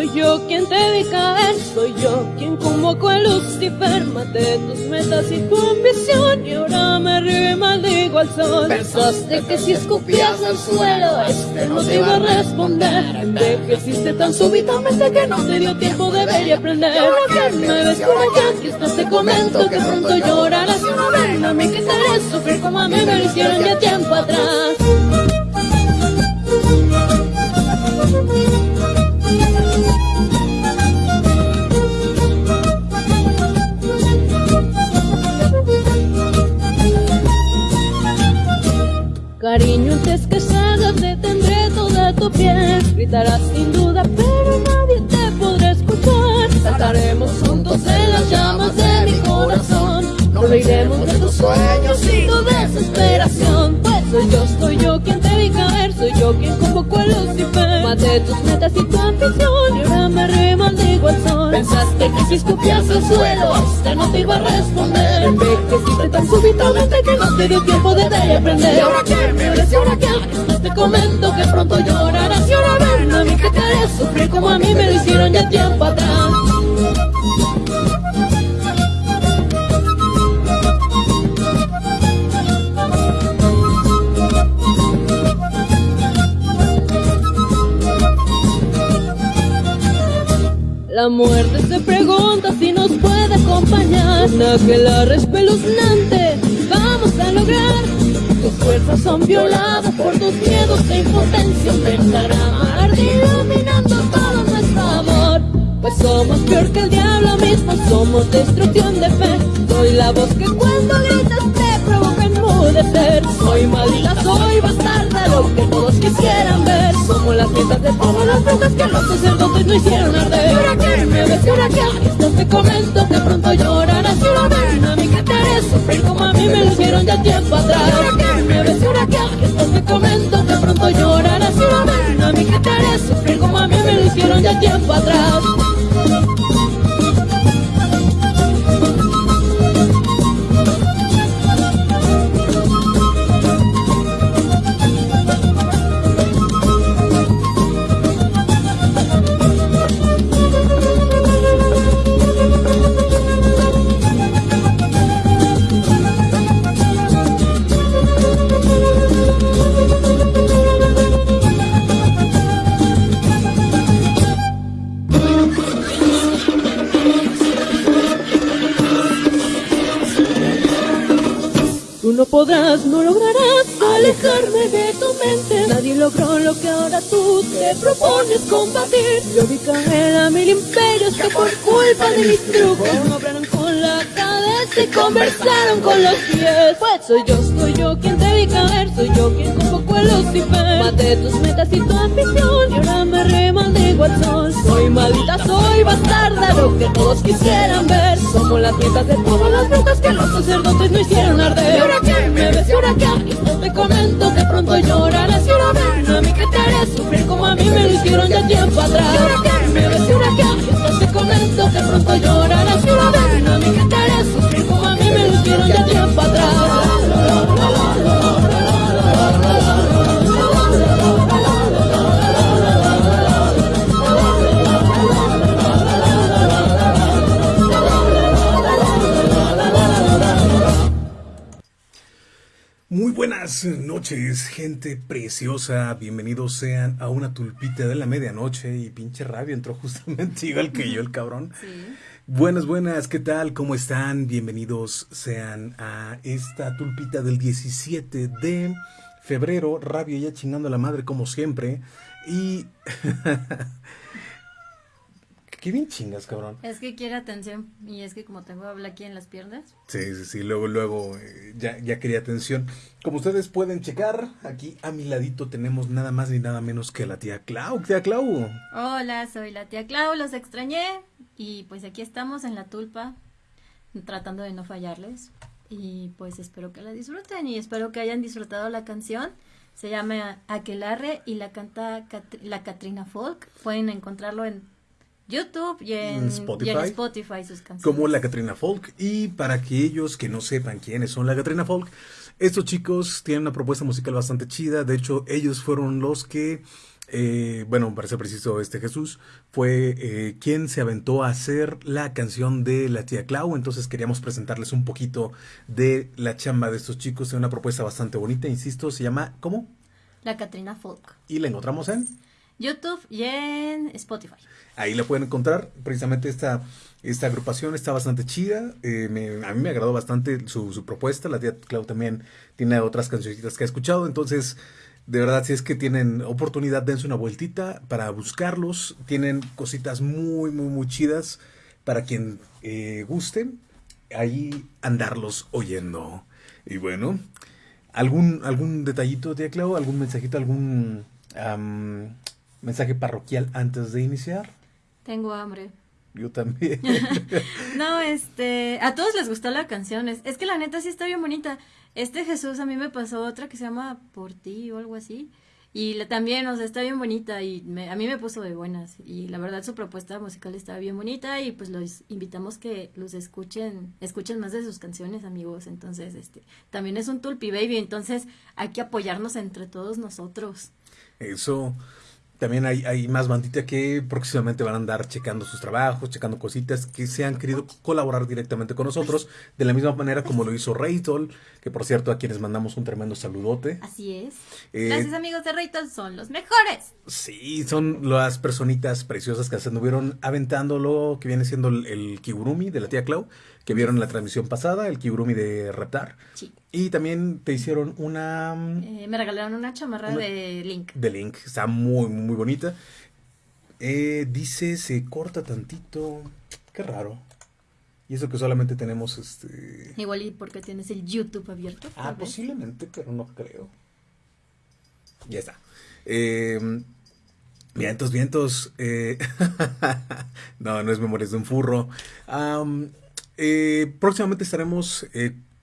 soy yo quien te vi caer, soy yo quien convocó a Lucifer, maté tus metas y tu ambición y ahora me río y maldigo al sol. Pensaste que si escupías al suelo, este no te iba a responder. Envejeciste tan súbitamente que no te dio tiempo de ver y aprender. Ahora que me ves como ya, que esto te comento que pronto llorarás y una vez a mí que te haré sufrir como a mí me lo hicieron ya tiempo atrás. Cariño, antes que salgas te tendré toda tu piel. Gritarás sin duda, pero nadie te podrá escuchar. Saltaremos juntos en las llamas de mi corazón. Nos reiremos de tus sueños y tu desesperación. Pues soy yo, soy yo quien te Soy yo quien convocó a Lucifer Maté tus metas y tu ambición Y ahora me río y maldigo al sol Pensaste que si escupías al suelo Este no te iba a responder Envejeciste tan súbitamente que no te dio tiempo de aprender ¿Y ahora qué? ¿Me ves? ¿Y ahora qué? Esto te comento que pronto llorarás Y ahora ven a mí que te haré sufrir Como a mí me lo hicieron ya tiempo atrás La muerte se pregunta si nos puede acompañar. que la espeluznante vamos a lograr. Tus fuerzas son violadas por tus miedos e impotencia. Arder iluminando todo nuestro amor. Pues somos peor que el diablo mismo, somos destrucción de fe. Soy la voz que cuando gritas te provoca enmudecer. Soy maldita, soy lo que todos quisieran ver. Somos las fiestas de todas las brujas que los sacerdotes no hicieron arder. ¿Y ahora qué? ¿Me ves? ¿Y ahora qué? Esto te comento que pronto llorarás y ahora ven a mí que te haré sufrir como a mí me lo hicieron ya tiempo atrás. ¿Y ahora qué? ¿Me ves? ¿Y ahora qué? Esto te comento que pronto llorarás y ahora ven a mí que te haré sufrir como a mí me lo hicieron ya tiempo atrás. Alejarme de tu mente. Nadie logró lo que ahora tú te propones combatir. Yo vi caer a mil imperios que por culpa de mis trucos no obraron con la cabeza y conversaron con los pies. Pues soy yo, soy yo quien te vi caer, soy yo quien convocó a Lucifer. Maté tus metas y tu ambición y ahora me remaldigo al sol. Soy maldita, soy bastarda, lo que todos quisieran ver. Somos las nietas de todas las brujas que los sacerdotes no hicieron arder. ¿Y ahora qué? ¿Me ves? ¿Y ahora qué? Hicieron ya tiempo atrás. Buenas noches, gente preciosa. Bienvenidos sean a una tulpita de la medianoche. Y pinche rabia entró justamente igual que yo, el cabrón. Sí. Buenas, buenas, ¿qué tal? ¿Cómo están? Bienvenidos sean a esta tulpita del 17 de febrero. Rabia ya chingando a la madre como siempre. Y... Qué bien chingas, cabrón. Es que quiere atención y es que como tengo habla aquí en las piernas. Sí, sí, sí, luego, luego, eh, ya, ya quería atención. Como ustedes pueden checar, aquí a mi ladito tenemos nada más ni nada menos que la tía Clau. Tía Clau. Hola, soy la tía Clau, los extrañé y pues aquí estamos en la tulpa tratando de no fallarles y pues espero que la disfruten y espero que hayan disfrutado la canción. Se llama Aquelarre y la canta Cat- la Katrina Folk. Pueden encontrarlo en YouTube y en, Spotify. y en Spotify sus canciones. como la Katrina Folk. Y para aquellos que no sepan quiénes son la Katrina Folk, estos chicos tienen una propuesta musical bastante chida. De hecho, ellos fueron los que eh, bueno, para ser preciso, este Jesús, fue eh, quien se aventó a hacer la canción de la tía Clau. Entonces queríamos presentarles un poquito de la chamba de estos chicos. Es una propuesta bastante bonita, insisto, se llama ¿cómo? La Catrina Folk. Y la encontramos en YouTube y en Spotify. Ahí la pueden encontrar. Precisamente esta, esta agrupación está bastante chida. Eh, me- a mí me agradó bastante su, propuesta. La tía Clau también tiene otras cancioncitas que ha escuchado. Entonces, de verdad, si es que tienen oportunidad, dense una vueltita para buscarlos. Tienen cositas muy, muy, muy chidas para quien eh, guste. Ahí andarlos oyendo. Y bueno, ¿algún, algún detallito, tía Clau? ¿Algún mensajito? ¿Algún mensaje parroquial antes de iniciar? Tengo hambre. Yo también. No, este, a todos les gustó la canción. Es, es que la neta sí está bien bonita. Este Jesús a mí me pasó otra que se llama Por ti o algo así. Y la- también, o sea, está bien bonita y me- a mí me puso de buenas. Y la verdad su propuesta musical está bien bonita y pues los invitamos que los escuchen, escuchen más de sus canciones, amigos. Entonces, este, también es un Tulpi Baby, entonces hay que apoyarnos entre todos nosotros. Eso. También hay, hay más bandita que próximamente van a andar checando sus trabajos, checando cositas que se han querido colaborar directamente con nosotros, de la misma manera como lo hizo Raytol, que por cierto a quienes mandamos un tremendo saludote. Así es. Eh, Gracias amigos de Rayton, son los mejores. Sí, son las personitas preciosas que se anduvieron aventando lo que viene siendo el, el kigurumi de la tía Clau, que vieron en la transmisión pasada, el kigurumi de Reptar. Sí. Y también te hicieron una mm, Eh, me regalaron una chamarra Una- de Link. de Link, está muy, muy bonita. Eh, dice, se corta tantito. Qué raro. Y eso que solamente tenemos este... Igual y porque tienes el YouTube abierto. Ah, posiblemente, pero no creo. Ya está. Eh, vientos, vientos. eh, no, no es Memorias de un Furro. Am, próximamente estaremos,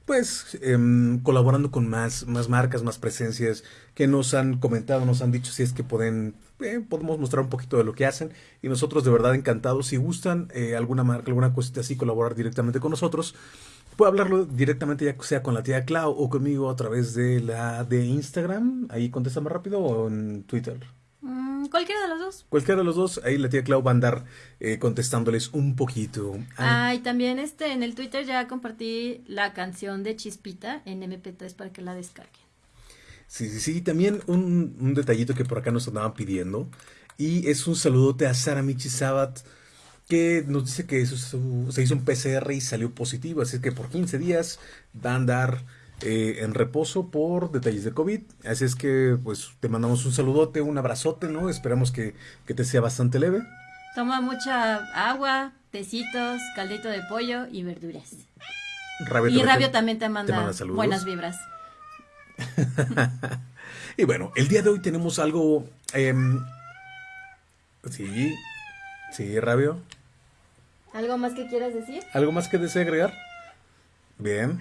pues, em, colaborando con más, más marcas, más presencias que nos han comentado, nos han dicho si es que pueden, eh, podemos mostrar un poquito de lo que hacen. Y nosotros, de verdad, encantados. Si gustan eh, alguna marca, alguna cosita así, colaborar directamente con nosotros. Puede hablarlo directamente ya sea con la tía Clau o conmigo a través de la de Instagram. Ahí contesta más rápido o en Twitter. Cualquiera de los dos. Cualquiera de los dos, ahí la tía Clau va a andar eh, contestándoles un poquito. Ah, Ah, y también este en el Twitter ya compartí la canción de Chispita en MP3 para que la descarguen. Sí, sí, sí. También un, un detallito que por acá nos andaban pidiendo. Y es un saludote a Sara Michi Sabat, que nos dice que su- su- se hizo un PCR y salió positivo. Así que por 15 días va a andar eh, en reposo por detalles de COVID. Así es que, pues, te mandamos un saludote, un abrazote, ¿no? Esperamos que, que te sea bastante leve. Toma mucha agua, tecitos, caldito de pollo y verduras. Rabio Y te Rabio también te manda, manda saludos. buenas vibras. Y bueno, el día de hoy tenemos algo... em, sí, sí, Rabio. ¿Algo más que quieras decir? ¿Algo más que desee agregar? Bien.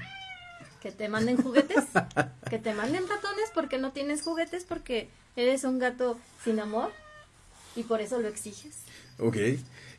Que te manden juguetes, que te manden ratones porque no tienes juguetes porque eres un gato sin amor y por eso lo exiges. Ok.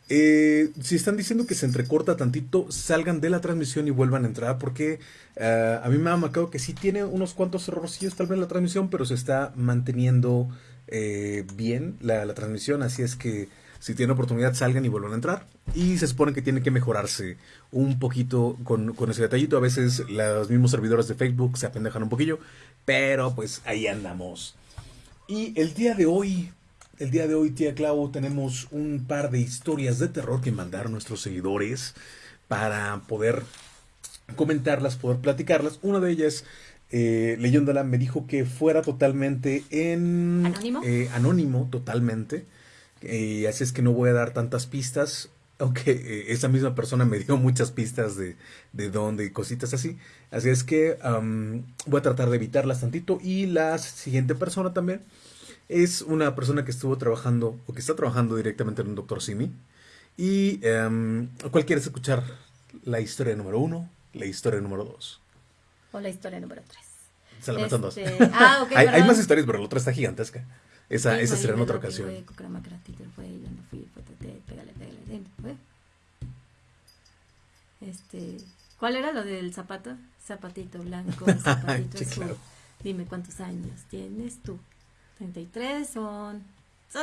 Eh, si están diciendo que se entrecorta tantito, salgan de la transmisión y vuelvan a entrar porque eh, a mí me ha marcado que sí tiene unos cuantos errorcillos tal vez la transmisión, pero se está manteniendo eh, bien la, la transmisión, así es que si tienen oportunidad salgan y vuelvan a entrar. Y se supone que tiene que mejorarse un poquito con, con ese detallito. A veces los mismos servidores de Facebook se apendejan un poquillo, pero pues ahí andamos. Y el día de hoy, el día de hoy, tía Clau, tenemos un par de historias de terror que mandar nuestros seguidores para poder comentarlas, poder platicarlas. Una de ellas, eh, leyéndola, me dijo que fuera totalmente en... ¿Anónimo? eh, anónimo, totalmente. Eh, así es que no voy a dar tantas pistas, aunque eh, esa misma persona me dio muchas pistas de, de dónde y cositas así. Así es que am, voy a tratar de evitarlas tantito. Y la siguiente persona también es una persona que estuvo trabajando o que está trabajando directamente en un Doctor Simi. Y em, ¿cuál quieres escuchar? La historia número uno, la historia número dos. O la historia número 3. Se la metan dos. Este, ah, hay, hay más historias, pero la otra está gigantesca. Esa, esa será en otra ocasión. güey. Este, ¿cuál era lo del zapato? Zapatito blanco, zapatito azul. claro. Dime cuántos años tienes tú. 33 son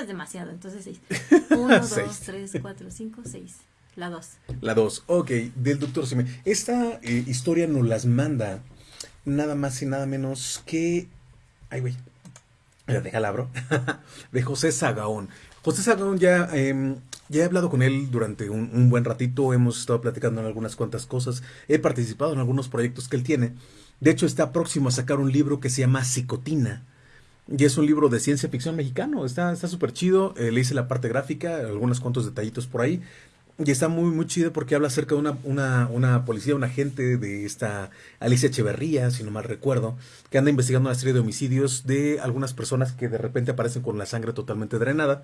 es demasiado, entonces seis. Uno, dos, Seis. tres, cuatro, cinco, seis. La dos. La 2, ok, del doctor Simi. Esta eh, historia nos las manda nada más y nada menos que... Ay, güey. De José Sagaón. José Sagaón ya, em, ya he hablado con él durante un, un buen ratito, hemos estado platicando en algunas cuantas cosas, he participado en algunos proyectos que él tiene. De hecho, está próximo a sacar un libro que se llama Psicotina. Y es un libro de ciencia ficción mexicano. Está súper chido. Eh, le hice la parte gráfica, algunos cuantos detallitos por ahí. Y está muy, muy chido porque habla acerca de una, una, una policía, un agente de esta Alicia Echeverría, si no mal recuerdo, que anda investigando una serie de homicidios de algunas personas que de repente aparecen con la sangre totalmente drenada.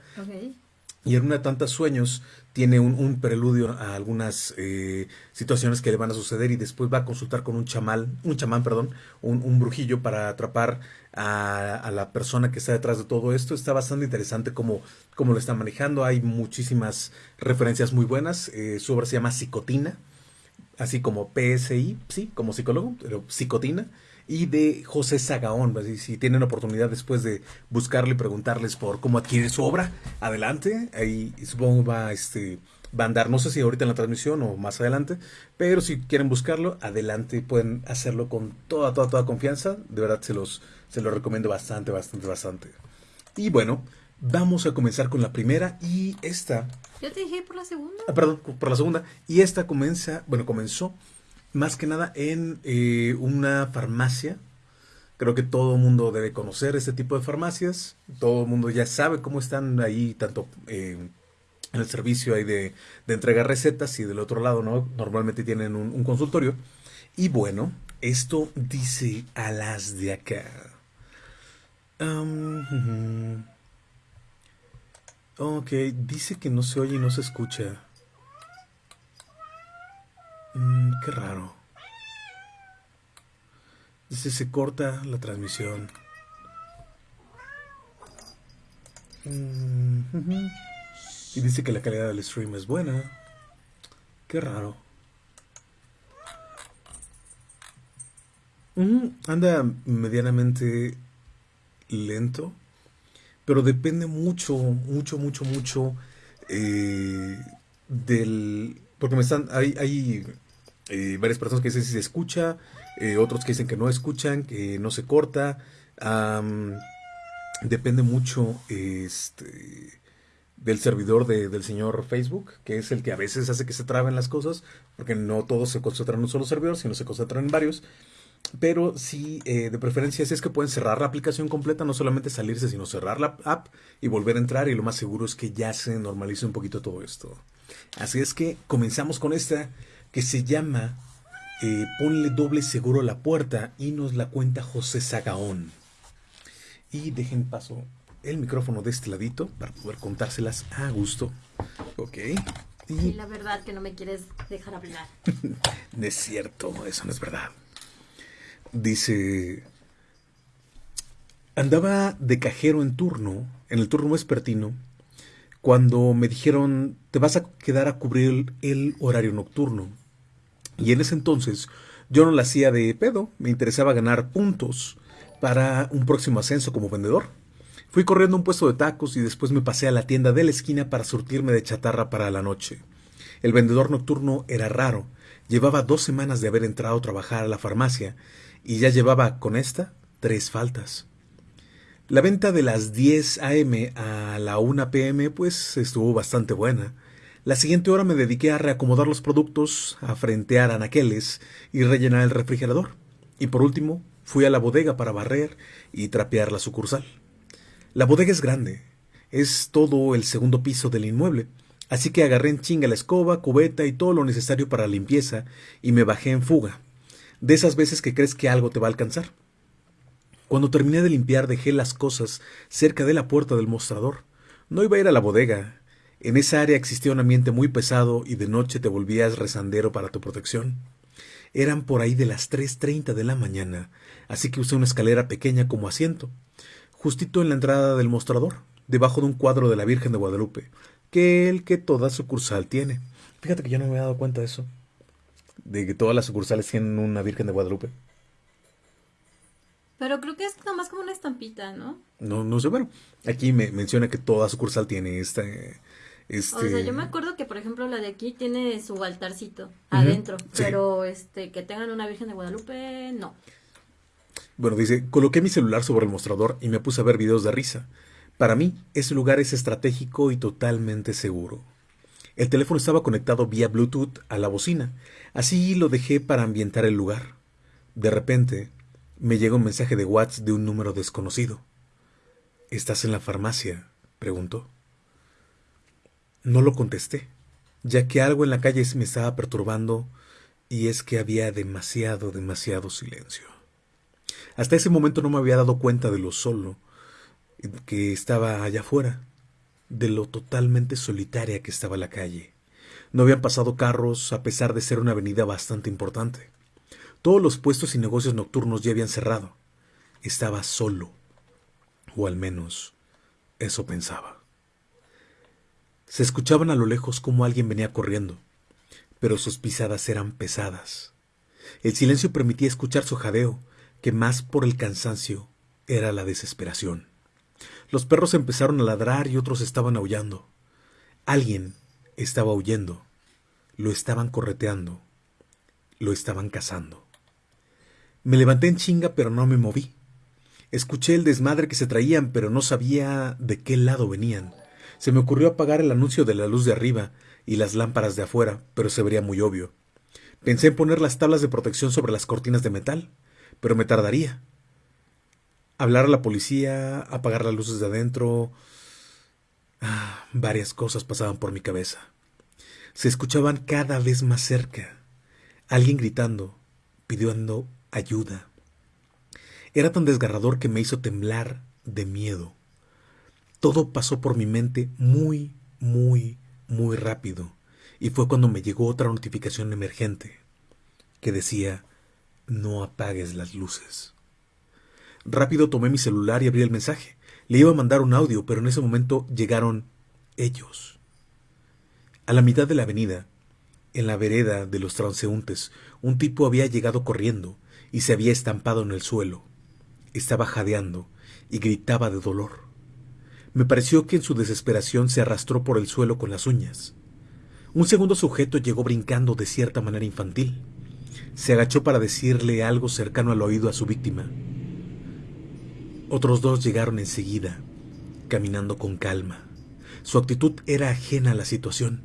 Y en una de tantas sueños tiene un, un preludio a algunas eh, situaciones que le van a suceder y después va a consultar con un chamal, un chamán, perdón, un, un brujillo para atrapar a, la persona que está detrás de todo esto. Está bastante interesante cómo, cómo lo está manejando. Hay muchísimas referencias muy buenas. Eh, su obra se llama Psicotina, así como PSI, sí, como psicólogo, pero Psicotina. Y de José Sagaón, así, si tienen oportunidad después de buscarle y preguntarles por cómo adquiere su obra, adelante. Ahí supongo va, este, va a andar, no sé si ahorita en la transmisión o más adelante, pero si quieren buscarlo, adelante, pueden hacerlo con toda, toda, toda confianza. De verdad se los, se los recomiendo bastante, bastante, bastante. Y bueno, vamos a comenzar con la primera y esta Yo te dije por la segunda. Ah, perdón, por la segunda. Y esta comienza, bueno, comenzó más que nada en eh, una farmacia. Creo que todo el mundo debe conocer este tipo de farmacias. Todo el mundo ya sabe cómo están ahí, tanto eh, en el servicio ahí de, de entrega recetas y del otro lado, ¿no? Normalmente tienen un, un consultorio. Y bueno, esto dice a las de acá. Ujú. Ok, dice que no se oye y no se escucha. Mm, qué raro. Dice se corta la transmisión. Mm. Y dice que la calidad del stream es buena. Qué raro. Ujú, Anda medianamente lento. Pero depende mucho, mucho, mucho, mucho eh, del... Porque me están... Hay, hay eh, varias personas que dicen si se escucha, eh, otros que dicen que no escuchan, que no se corta. depende mucho este, del servidor de- del señor Facebook, que es el que a veces hace que se traben las cosas, porque no todos se concentran en un solo servidor, sino se concentran en varios. Pero sí, eh, de preferencia, si es que pueden cerrar la aplicación completa, no solamente salirse, sino cerrar la app y volver a entrar. Y lo más seguro es que ya se normalice un poquito todo esto. Así es que comenzamos con esta que se llama eh, Ponle doble seguro a la puerta y nos la cuenta José Sagaón. Y dejen paso el micrófono de este ladito para poder contárselas a gusto. Ok. Y Y la verdad que no me quieres dejar hablar. no es cierto, eso no es verdad. Dice, andaba de cajero en turno, en el turno vespertino, cuando me dijeron, te vas a quedar a cubrir el, horario nocturno. Y en ese entonces yo no la hacía de pedo, me interesaba ganar puntos para un próximo ascenso como vendedor. Fui corriendo a un puesto de tacos y después me pasé a la tienda de la esquina para surtirme de chatarra para la noche. El vendedor nocturno era raro. Llevaba dos semanas de haber entrado a trabajar a la farmacia y ya llevaba con esta tres faltas. La venta de las 10 a.m. a la 1 p.m. pues estuvo bastante buena. La siguiente hora me dediqué a reacomodar los productos, a frentear anaqueles y rellenar el refrigerador. Y por último, fui a la bodega para barrer y trapear la sucursal. La bodega es grande, es todo el segundo piso del inmueble, así que agarré en chinga la escoba, cubeta y todo lo necesario para limpieza y me bajé en fuga. De esas veces que crees que algo te va a alcanzar. Cuando terminé de limpiar dejé las cosas cerca de la puerta del mostrador. No iba a ir a la bodega. En esa área existía un ambiente muy pesado y de noche te volvías rezandero para tu protección. Eran por ahí de las 3.30 de la mañana, así que usé una escalera pequeña como asiento, justito en la entrada del mostrador, debajo de un cuadro de la Virgen de Guadalupe, que el que toda sucursal tiene. Fíjate que yo no me había dado cuenta de eso, de que todas las sucursales tienen una Virgen de Guadalupe. Pero creo que es nomás como una estampita, ¿no? No, no sé, bueno, aquí me menciona que toda sucursal tiene este... Este... O sea, yo me acuerdo que, por ejemplo, la de aquí tiene su altarcito adentro, pero este que tengan una Virgen de Guadalupe, no. Bueno, dice, coloqué mi celular sobre el mostrador y me puse a ver videos de risa. Para mí, ese lugar es estratégico y totalmente seguro. El teléfono estaba conectado vía Bluetooth a la bocina, así lo dejé para ambientar el lugar. De repente, me llega un mensaje de WhatsApp de un número desconocido. ¿Estás en la farmacia? preguntó. No lo contesté, ya que algo en la calle me estaba perturbando y es que había demasiado, demasiado silencio. Hasta ese momento no me había dado cuenta de lo solo que estaba allá afuera, de lo totalmente solitaria que estaba la calle. No habían pasado carros a pesar de ser una avenida bastante importante. Todos los puestos y negocios nocturnos ya habían cerrado. Estaba solo, o al menos eso pensaba. Se escuchaban a lo lejos como alguien venía corriendo, pero sus pisadas eran pesadas. El silencio permitía escuchar su jadeo, que más por el cansancio era la desesperación. Los perros empezaron a ladrar y otros estaban aullando. Alguien estaba huyendo. Lo estaban correteando. Lo estaban cazando. Me levanté en chinga, pero no me moví. Escuché el desmadre que se traían, pero no sabía de qué lado venían. Se me ocurrió apagar el anuncio de la luz de arriba y las lámparas de afuera, pero se vería muy obvio. Pensé en poner las tablas de protección sobre las cortinas de metal, pero me tardaría. Hablar a la policía, apagar las luces de adentro. Ah, varias cosas pasaban por mi cabeza. Se escuchaban cada vez más cerca. Alguien gritando, pidiendo ayuda. Era tan desgarrador que me hizo temblar de miedo. Todo pasó por mi mente muy, muy, muy rápido, y fue cuando me llegó otra notificación emergente que decía no apagues las luces. Rápido tomé mi celular y abrí el mensaje. Le iba a mandar un audio, pero en ese momento llegaron ellos. A la mitad de la avenida, en la vereda de los transeúntes, un tipo había llegado corriendo y se había estampado en el suelo. Estaba jadeando y gritaba de dolor. Me pareció que en su desesperación se arrastró por el suelo con las uñas. Un segundo sujeto llegó brincando de cierta manera infantil. Se agachó para decirle algo cercano al oído a su víctima. Otros dos llegaron enseguida, caminando con calma. Su actitud era ajena a la situación.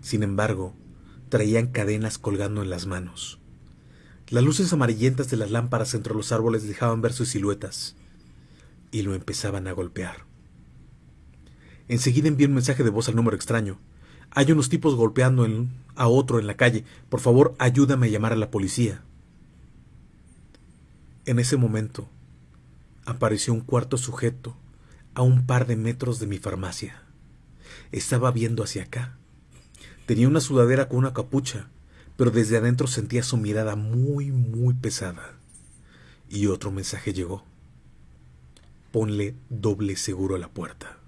Sin embargo, traían cadenas colgando en las manos. Las luces amarillentas de las lámparas entre los árboles dejaban ver sus siluetas y lo empezaban a golpear. Enseguida envié un mensaje de voz al número extraño. Hay unos tipos golpeando a otro en la calle. Por favor, ayúdame a llamar a la policía. En ese momento, apareció un cuarto sujeto a un par de metros de mi farmacia. Estaba viendo hacia acá. Tenía una sudadera con una capucha pero desde adentro sentía su mirada muy, muy pesada. Y otro mensaje llegó. Ponle doble seguro a la puerta.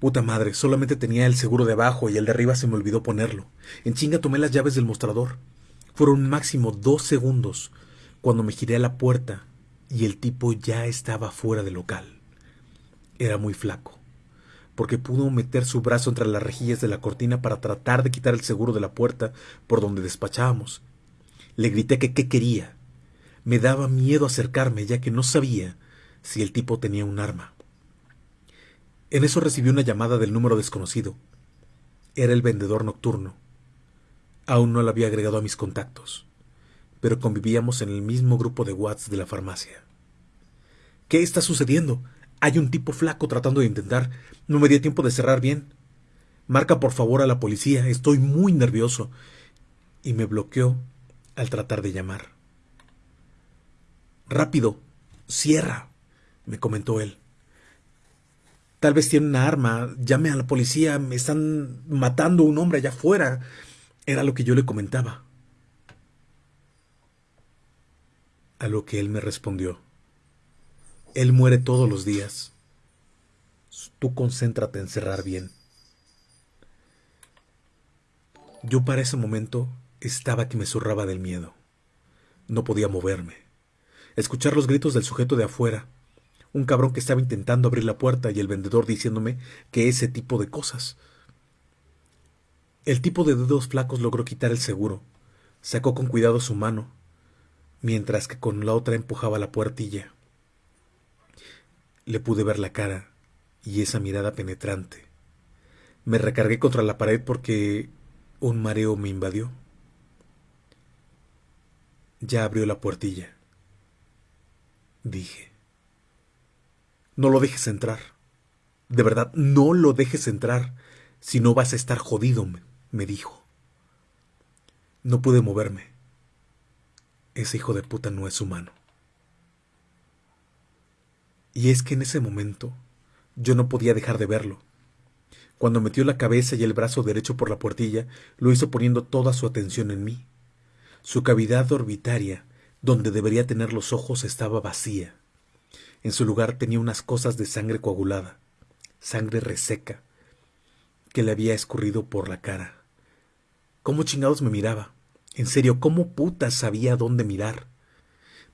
Puta madre, solamente tenía el seguro de abajo y el de arriba se me olvidó ponerlo. En chinga tomé las llaves del mostrador. Fueron máximo dos segundos cuando me giré a la puerta y el tipo ya estaba fuera del local. Era muy flaco porque pudo meter su brazo entre las rejillas de la cortina para tratar de quitar el seguro de la puerta por donde despachábamos. Le grité que qué quería. Me daba miedo acercarme, ya que no sabía si el tipo tenía un arma. En eso recibí una llamada del número desconocido. Era el vendedor nocturno. Aún no lo había agregado a mis contactos, pero convivíamos en el mismo grupo de Watts de la farmacia. ¿Qué está sucediendo? Hay un tipo flaco tratando de intentar. No me dio tiempo de cerrar bien. Marca por favor a la policía. Estoy muy nervioso. Y me bloqueó al tratar de llamar. Rápido. Cierra. me comentó él. Tal vez tiene una arma. Llame a la policía. Me están matando a un hombre allá afuera. Era lo que yo le comentaba. A lo que él me respondió. Él muere todos los días. Tú concéntrate en cerrar bien. Yo para ese momento estaba que me zurraba del miedo. No podía moverme. Escuchar los gritos del sujeto de afuera, un cabrón que estaba intentando abrir la puerta y el vendedor diciéndome que ese tipo de cosas. El tipo de dedos flacos logró quitar el seguro, sacó con cuidado su mano, mientras que con la otra empujaba la puertilla. Le pude ver la cara y esa mirada penetrante. Me recargué contra la pared porque un mareo me invadió. Ya abrió la puertilla. Dije. No lo dejes entrar. De verdad, no lo dejes entrar. Si no vas a estar jodido, me dijo. No pude moverme. Ese hijo de puta no es humano. Y es que en ese momento yo no podía dejar de verlo. Cuando metió la cabeza y el brazo derecho por la puertilla, lo hizo poniendo toda su atención en mí. Su cavidad orbitaria, donde debería tener los ojos, estaba vacía. En su lugar tenía unas cosas de sangre coagulada, sangre reseca, que le había escurrido por la cara. ¿Cómo chingados me miraba? En serio, ¿cómo puta sabía dónde mirar?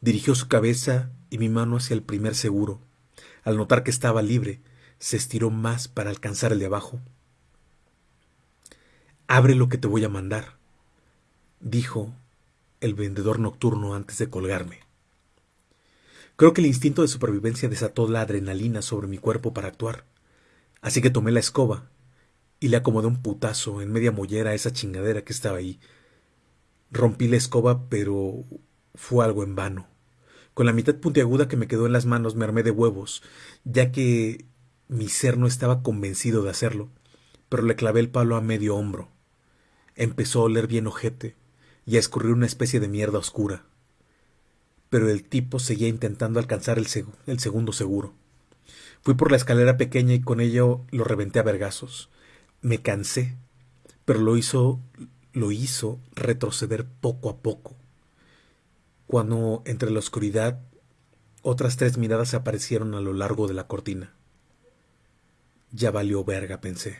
Dirigió su cabeza y mi mano hacia el primer seguro. Al notar que estaba libre, se estiró más para alcanzar el de abajo. Abre lo que te voy a mandar, dijo el vendedor nocturno antes de colgarme. Creo que el instinto de supervivencia desató la adrenalina sobre mi cuerpo para actuar, así que tomé la escoba y le acomodé un putazo en media mollera a esa chingadera que estaba ahí, Rompí la escoba, pero fue algo en vano. Con la mitad puntiaguda que me quedó en las manos me armé de huevos, ya que mi ser no estaba convencido de hacerlo, pero le clavé el palo a medio hombro. Empezó a oler bien ojete y a escurrir una especie de mierda oscura. Pero el tipo seguía intentando alcanzar el, el segundo seguro. Fui por la escalera pequeña y con ello lo reventé a vergazos. Me cansé, pero lo hizo lo hizo retroceder poco a poco. Cuando entre la oscuridad otras tres miradas aparecieron a lo largo de la cortina. Ya valió verga, pensé.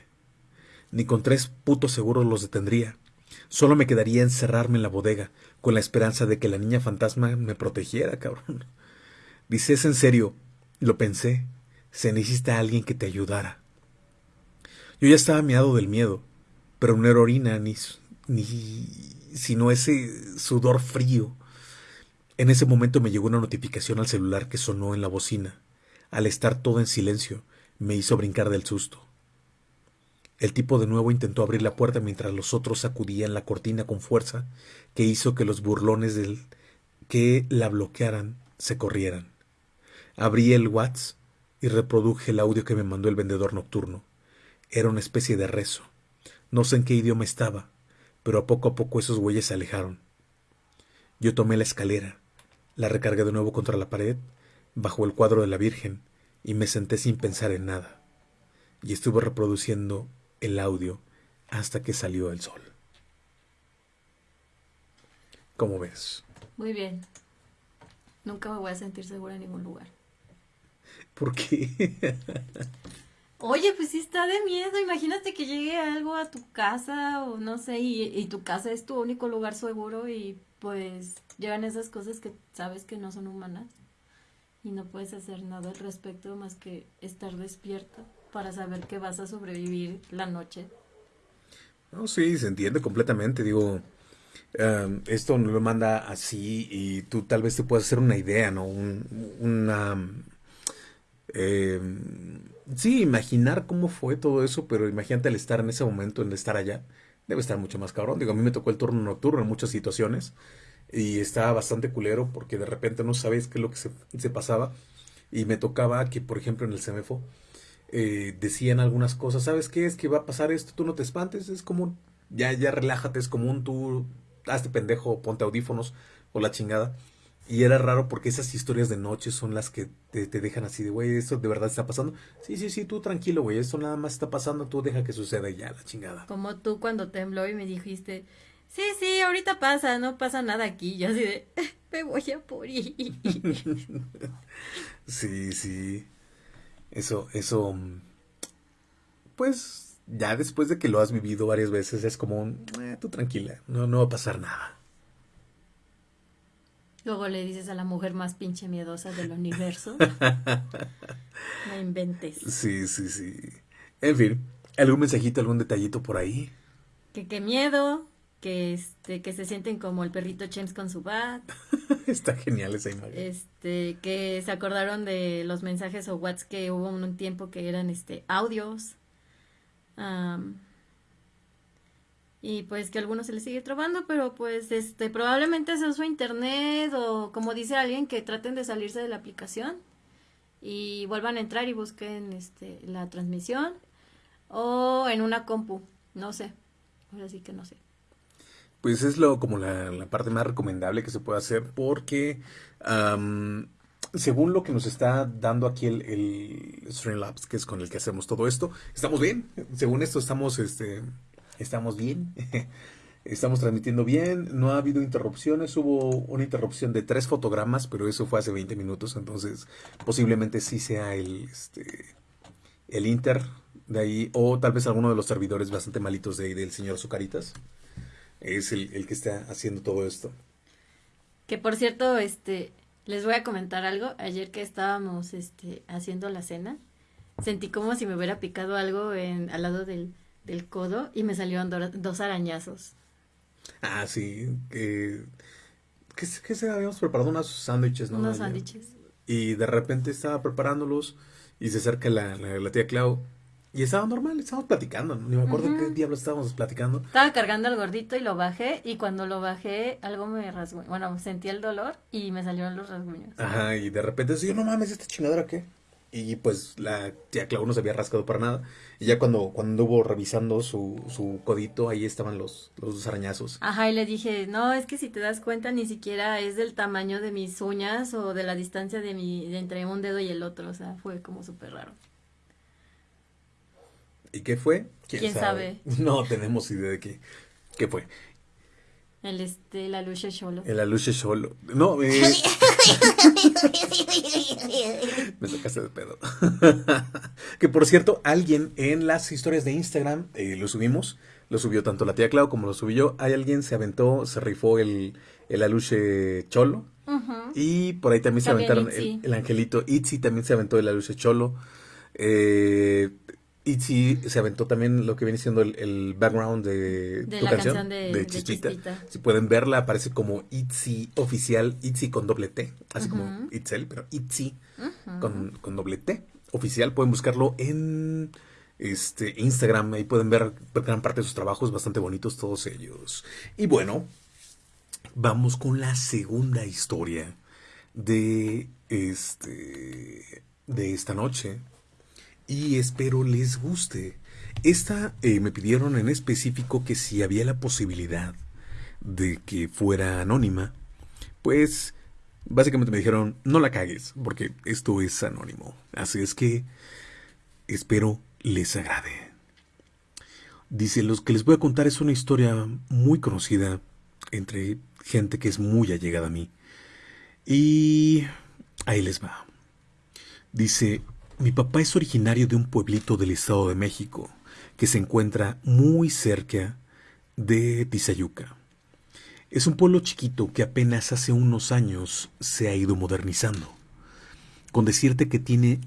Ni con tres putos seguros los detendría. Solo me quedaría encerrarme en la bodega, con la esperanza de que la niña fantasma me protegiera, cabrón. Dices en serio, lo pensé, se necesita alguien que te ayudara. Yo ya estaba miado del miedo, pero no era orina ni sino ese sudor frío. En ese momento me llegó una notificación al celular que sonó en la bocina. Al estar todo en silencio, me hizo brincar del susto. El tipo de nuevo intentó abrir la puerta mientras los otros sacudían la cortina con fuerza, que hizo que los burlones del que la bloquearan se corrieran. Abrí el WhatsApp y reproduje el audio que me mandó el vendedor nocturno. Era una especie de rezo. No sé en qué idioma estaba, pero poco a poco esos güeyes se alejaron. Yo tomé la escalera, la recargué de nuevo contra la pared, bajo el cuadro de la Virgen, y me senté sin pensar en nada. Y estuve reproduciendo el audio hasta que salió el sol. ¿Cómo ves? Muy bien. Nunca me voy a sentir segura en ningún lugar. ¿Por qué? Oye, pues sí está de miedo. Imagínate que llegue algo a tu casa o no sé, y, tu casa es tu único lugar seguro y pues llegan esas cosas que sabes que no son humanas y no puedes hacer nada al respecto más que estar despierto para saber que vas a sobrevivir la noche. No, sí, se entiende completamente. Digo, em, esto no lo manda así y tú tal vez te puedas hacer una idea, ¿no? Un, una... Eh, sí, imaginar cómo fue todo eso, pero imagínate el estar en ese momento, el estar allá, debe estar mucho más cabrón. Digo, a mí me tocó el turno nocturno en muchas situaciones y estaba bastante culero porque de repente no sabes qué es lo que se, pasaba y me tocaba que, por ejemplo, en el CEMEFO eh, decían algunas cosas, ¿sabes qué? Es que va a pasar esto, tú no te espantes, es común, ya, ya relájate, es común, tú hazte pendejo, ponte audífonos o la chingada. Y era raro porque esas historias de noche son las que te, dejan así de, güey, esto de verdad está pasando. Sí, sí, sí, tú tranquilo, güey, esto nada más está pasando, tú deja que suceda ya, la chingada. Como tú cuando tembló y me dijiste, sí, sí, ahorita pasa, no pasa nada aquí. Yo así de, me voy a morir. sí, sí. Eso, eso, pues ya después de que lo has vivido varias veces es como un, eh, tú tranquila, no, no va a pasar nada. Luego le dices a la mujer más pinche miedosa del universo. no inventes. Sí, sí, sí. En fin, ¿algún mensajito, algún detallito por ahí? Que qué miedo, que este, que se sienten como el perrito James con su bat. Está genial esa imagen. Este, que se acordaron de los mensajes o whats que hubo un tiempo que eran este audios. Y pues que a algunos se les sigue trabando, pero pues este probablemente se usó internet o como dice alguien que traten de salirse de la aplicación y vuelvan a entrar y busquen este la transmisión o en una compu, no sé. Ahora que no sé. Pues es lo como la, parte más recomendable que se puede hacer porque según lo que nos está dando aquí el, el Streamlabs, que es con el que hacemos todo esto, estamos bien. Según esto estamos, este, estamos bien. estamos transmitiendo bien. No ha habido interrupciones. Hubo una interrupción de tres fotogramas, pero eso fue hace 20 minutos. Entonces posiblemente sí sea el, este, el Inter de ahí o tal vez alguno de los servidores bastante malitos de ahí del señor Zucaritas es el, que está haciendo todo esto. Que por cierto, este, les voy a comentar algo. Ayer que estábamos este, haciendo la cena, sentí como si me hubiera picado algo en, al lado del, del codo y me salieron dos arañazos. Ah, sí. Que, que, se habíamos preparado unos sándwiches, ¿no? Unos sándwiches. Y de repente estaba preparándolos y se acerca la, la tía Clau y estaba normal, estábamos platicando, ni me acuerdo qué diablo estábamos platicando. Estaba cargando al gordito y lo bajé, y cuando lo bajé, algo me rasgó. Bueno, sentí el dolor y me salieron los rasguños. Ajá, y de repente decía, no mames, ¿esta chingadera qué? Y pues la tía Clau no se había rascado para nada. Y ya cuando, cuando hubo revisando su, su codito, ahí estaban los, los dos arañazos. Ajá, y le dije, no, es que si te das cuenta, ni siquiera es del tamaño de mis uñas o de la distancia de mi, de entre un dedo y el otro. O sea, fue como súper raro. ¿Y qué fue? ¿Quién, sabe? No tenemos idea de qué, qué fue. El este, la lucha solo. El aluche solo. No, eh... Me tocaste de pedo. que por cierto, alguien en las historias de Instagram eh, lo subimos. Lo subió tanto la tía Clau como lo subí yo. Hay alguien se aventó, se rifó el, el aluche cholo. Y por ahí también, se aventaron el, el, angelito Itzy también se aventó el aluche cholo. Eh, Itzy se aventó también lo que viene siendo el, background de, tu canción, de, Chispita. Si pueden verla, aparece como Itzy oficial, Itzy con doble T, así como Itzel, pero Itzy con, doble T oficial. Pueden buscarlo en este Instagram, ahí pueden ver gran parte de sus trabajos, bastante bonitos todos ellos. Y bueno, vamos con la segunda historia de este de esta noche y espero les guste. Esta eh, me pidieron en específico que si había la posibilidad de que fuera anónima, pues básicamente me dijeron no la cagues porque esto es anónimo. Así es que espero les agrade. Dice, los que les voy a contar es una historia muy conocida entre gente que es muy allegada a mí. Y ahí les va. Dice, mi papá es originario de un pueblito del Estado de México que se encuentra muy cerca de Tizayuca. Es un pueblo chiquito que apenas hace unos años se ha ido modernizando. Con decirte que tiene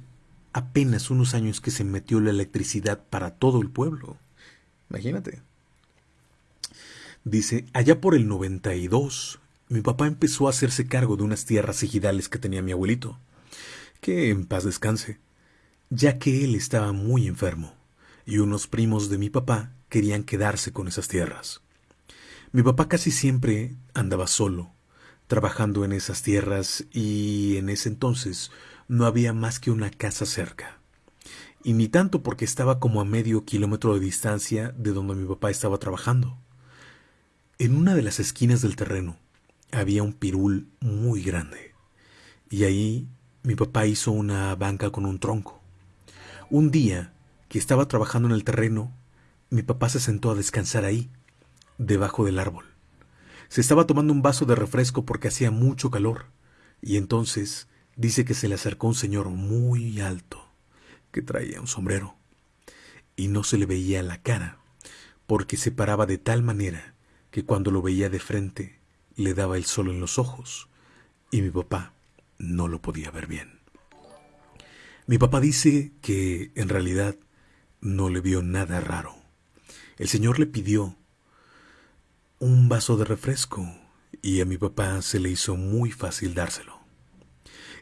apenas unos años que se metió la electricidad para todo el pueblo. Imagínate. Dice, allá por el 92, mi papá empezó a hacerse cargo de unas tierras ejidales que tenía mi abuelito. Que en paz descanse ya que él estaba muy enfermo, y unos primos de mi papá querían quedarse con esas tierras. Mi papá casi siempre andaba solo, trabajando en esas tierras, y en ese entonces no había más que una casa cerca. Y ni tanto porque estaba como a medio kilómetro de distancia de donde mi papá estaba trabajando. En una de las esquinas del terreno había un pirul muy grande, y ahí mi papá hizo una banca con un tronco. Un día que estaba trabajando en el terreno, mi papá se sentó a descansar ahí, debajo del árbol. Se estaba tomando un vaso de refresco porque hacía mucho calor, y entonces dice que se le acercó un señor muy alto, que traía un sombrero, y no se le veía la cara, porque se paraba de tal manera que cuando lo veía de frente le daba el sol en los ojos, y mi papá no lo podía ver bien. Mi papá dice que en realidad no le vio nada raro. El Señor le pidió un vaso de refresco y a mi papá se le hizo muy fácil dárselo.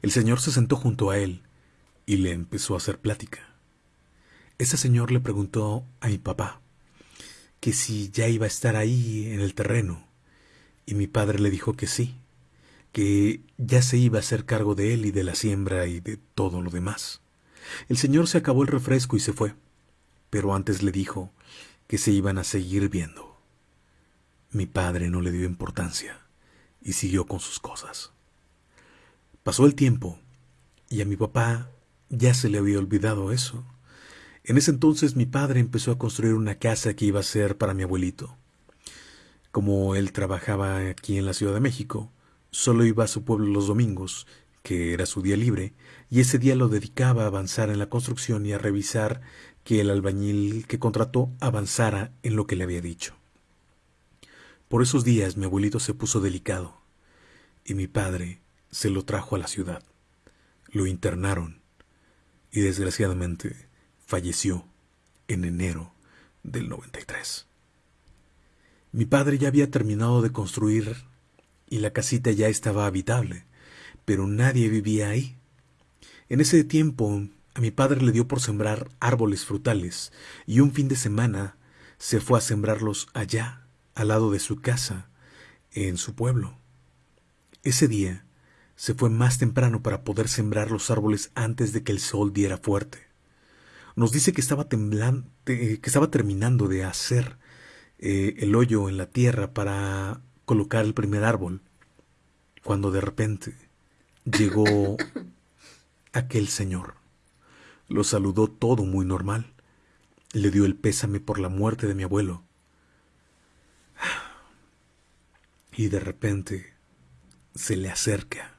El Señor se sentó junto a él y le empezó a hacer plática. Ese señor le preguntó a mi papá que si ya iba a estar ahí en el terreno y mi padre le dijo que sí, que ya se iba a hacer cargo de él y de la siembra y de todo lo demás. El señor se acabó el refresco y se fue, pero antes le dijo que se iban a seguir viendo. Mi padre no le dio importancia y siguió con sus cosas. Pasó el tiempo y a mi papá ya se le había olvidado eso. En ese entonces mi padre empezó a construir una casa que iba a ser para mi abuelito. Como él trabajaba aquí en la Ciudad de México, solo iba a su pueblo los domingos, que era su día libre, y ese día lo dedicaba a avanzar en la construcción y a revisar que el albañil que contrató avanzara en lo que le había dicho. Por esos días mi abuelito se puso delicado, y mi padre se lo trajo a la ciudad. Lo internaron, y desgraciadamente falleció en enero del 93. Mi padre ya había terminado de construir y la casita ya estaba habitable, pero nadie vivía ahí. En ese tiempo a mi padre le dio por sembrar árboles frutales y un fin de semana se fue a sembrarlos allá, al lado de su casa, en su pueblo. Ese día se fue más temprano para poder sembrar los árboles antes de que el sol diera fuerte. Nos dice que estaba temblando, que estaba terminando de hacer eh, el hoyo en la tierra para colocar el primer árbol, cuando de repente llegó aquel señor. Lo saludó todo muy normal. Le dio el pésame por la muerte de mi abuelo. Y de repente se le acerca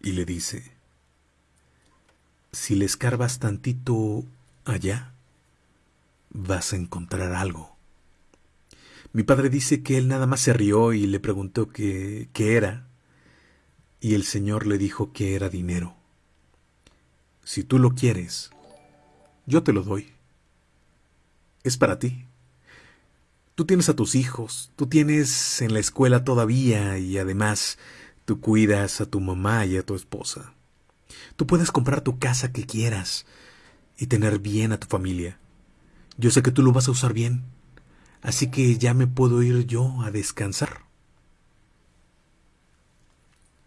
y le dice, si le escarbas tantito allá, vas a encontrar algo. Mi padre dice que él nada más se rió y le preguntó qué, qué era, y el Señor le dijo que era dinero. Si tú lo quieres, yo te lo doy. Es para ti. Tú tienes a tus hijos, tú tienes en la escuela todavía y además tú cuidas a tu mamá y a tu esposa. Tú puedes comprar tu casa que quieras y tener bien a tu familia. Yo sé que tú lo vas a usar bien así que ya me puedo ir yo a descansar.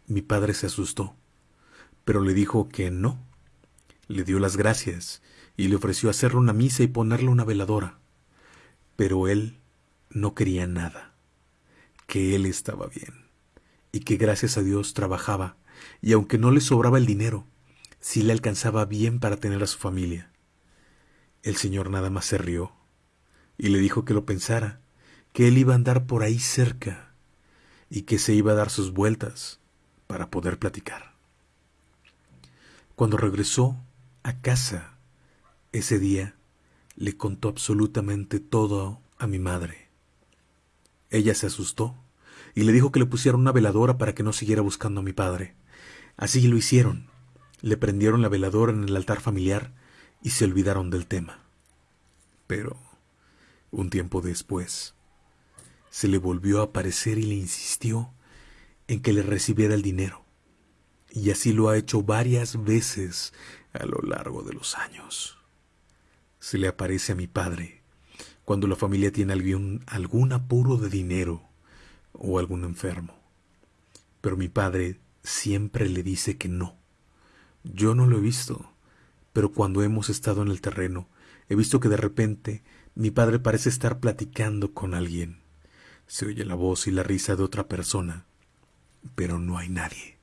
Mi padre se asustó, pero le dijo que no. Le dio las gracias y le ofreció hacerle una misa y ponerle una veladora. Pero él no quería nada, que él estaba bien y que gracias a Dios trabajaba y aunque no le sobraba el dinero, sí le alcanzaba bien para tener a su familia. El señor nada más se rió y le dijo que lo pensara, que él iba a andar por ahí cerca y que se iba a dar sus vueltas para poder platicar. Cuando regresó a casa ese día, le contó absolutamente todo a mi madre. Ella se asustó y le dijo que le pusiera una veladora para que no siguiera buscando a mi padre. Así lo hicieron. Le prendieron la veladora en el altar familiar y se olvidaron del tema. Pero un tiempo después, se le volvió a aparecer y le insistió en que le recibiera el dinero. Y así lo ha hecho varias veces a lo largo de los años. Se le aparece a mi padre cuando la familia tiene algún, algún apuro de dinero o algún enfermo. Pero mi padre siempre le dice que no. Yo no lo he visto, pero cuando hemos estado en el terreno, he visto que de repente mi padre parece estar platicando con alguien. Se oye la voz y la risa de otra persona, pero no hay nadie.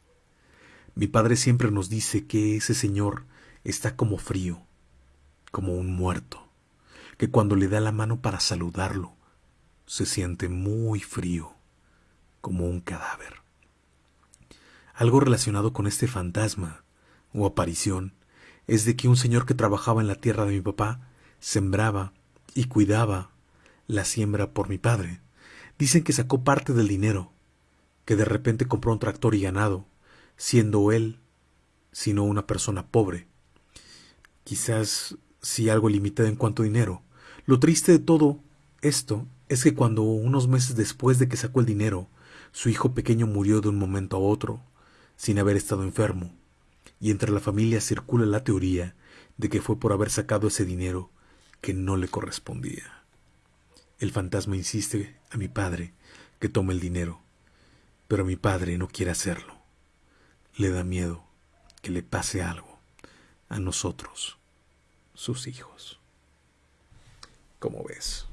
Mi padre siempre nos dice que ese señor está como frío, como un muerto, que cuando le da la mano para saludarlo, se siente muy frío, como un cadáver. Algo relacionado con este fantasma o aparición es de que un señor que trabajaba en la tierra de mi papá sembraba y cuidaba la siembra por mi padre. Dicen que sacó parte del dinero, que de repente compró un tractor y ganado, siendo él, sino una persona pobre. Quizás si algo limitado en cuanto a dinero. Lo triste de todo esto es que cuando unos meses después de que sacó el dinero, su hijo pequeño murió de un momento a otro, sin haber estado enfermo, y entre la familia circula la teoría de que fue por haber sacado ese dinero que no le correspondía. El fantasma insiste a mi padre que tome el dinero, pero mi padre no quiere hacerlo. Le da miedo que le pase algo a nosotros, sus hijos. ¿Cómo ves?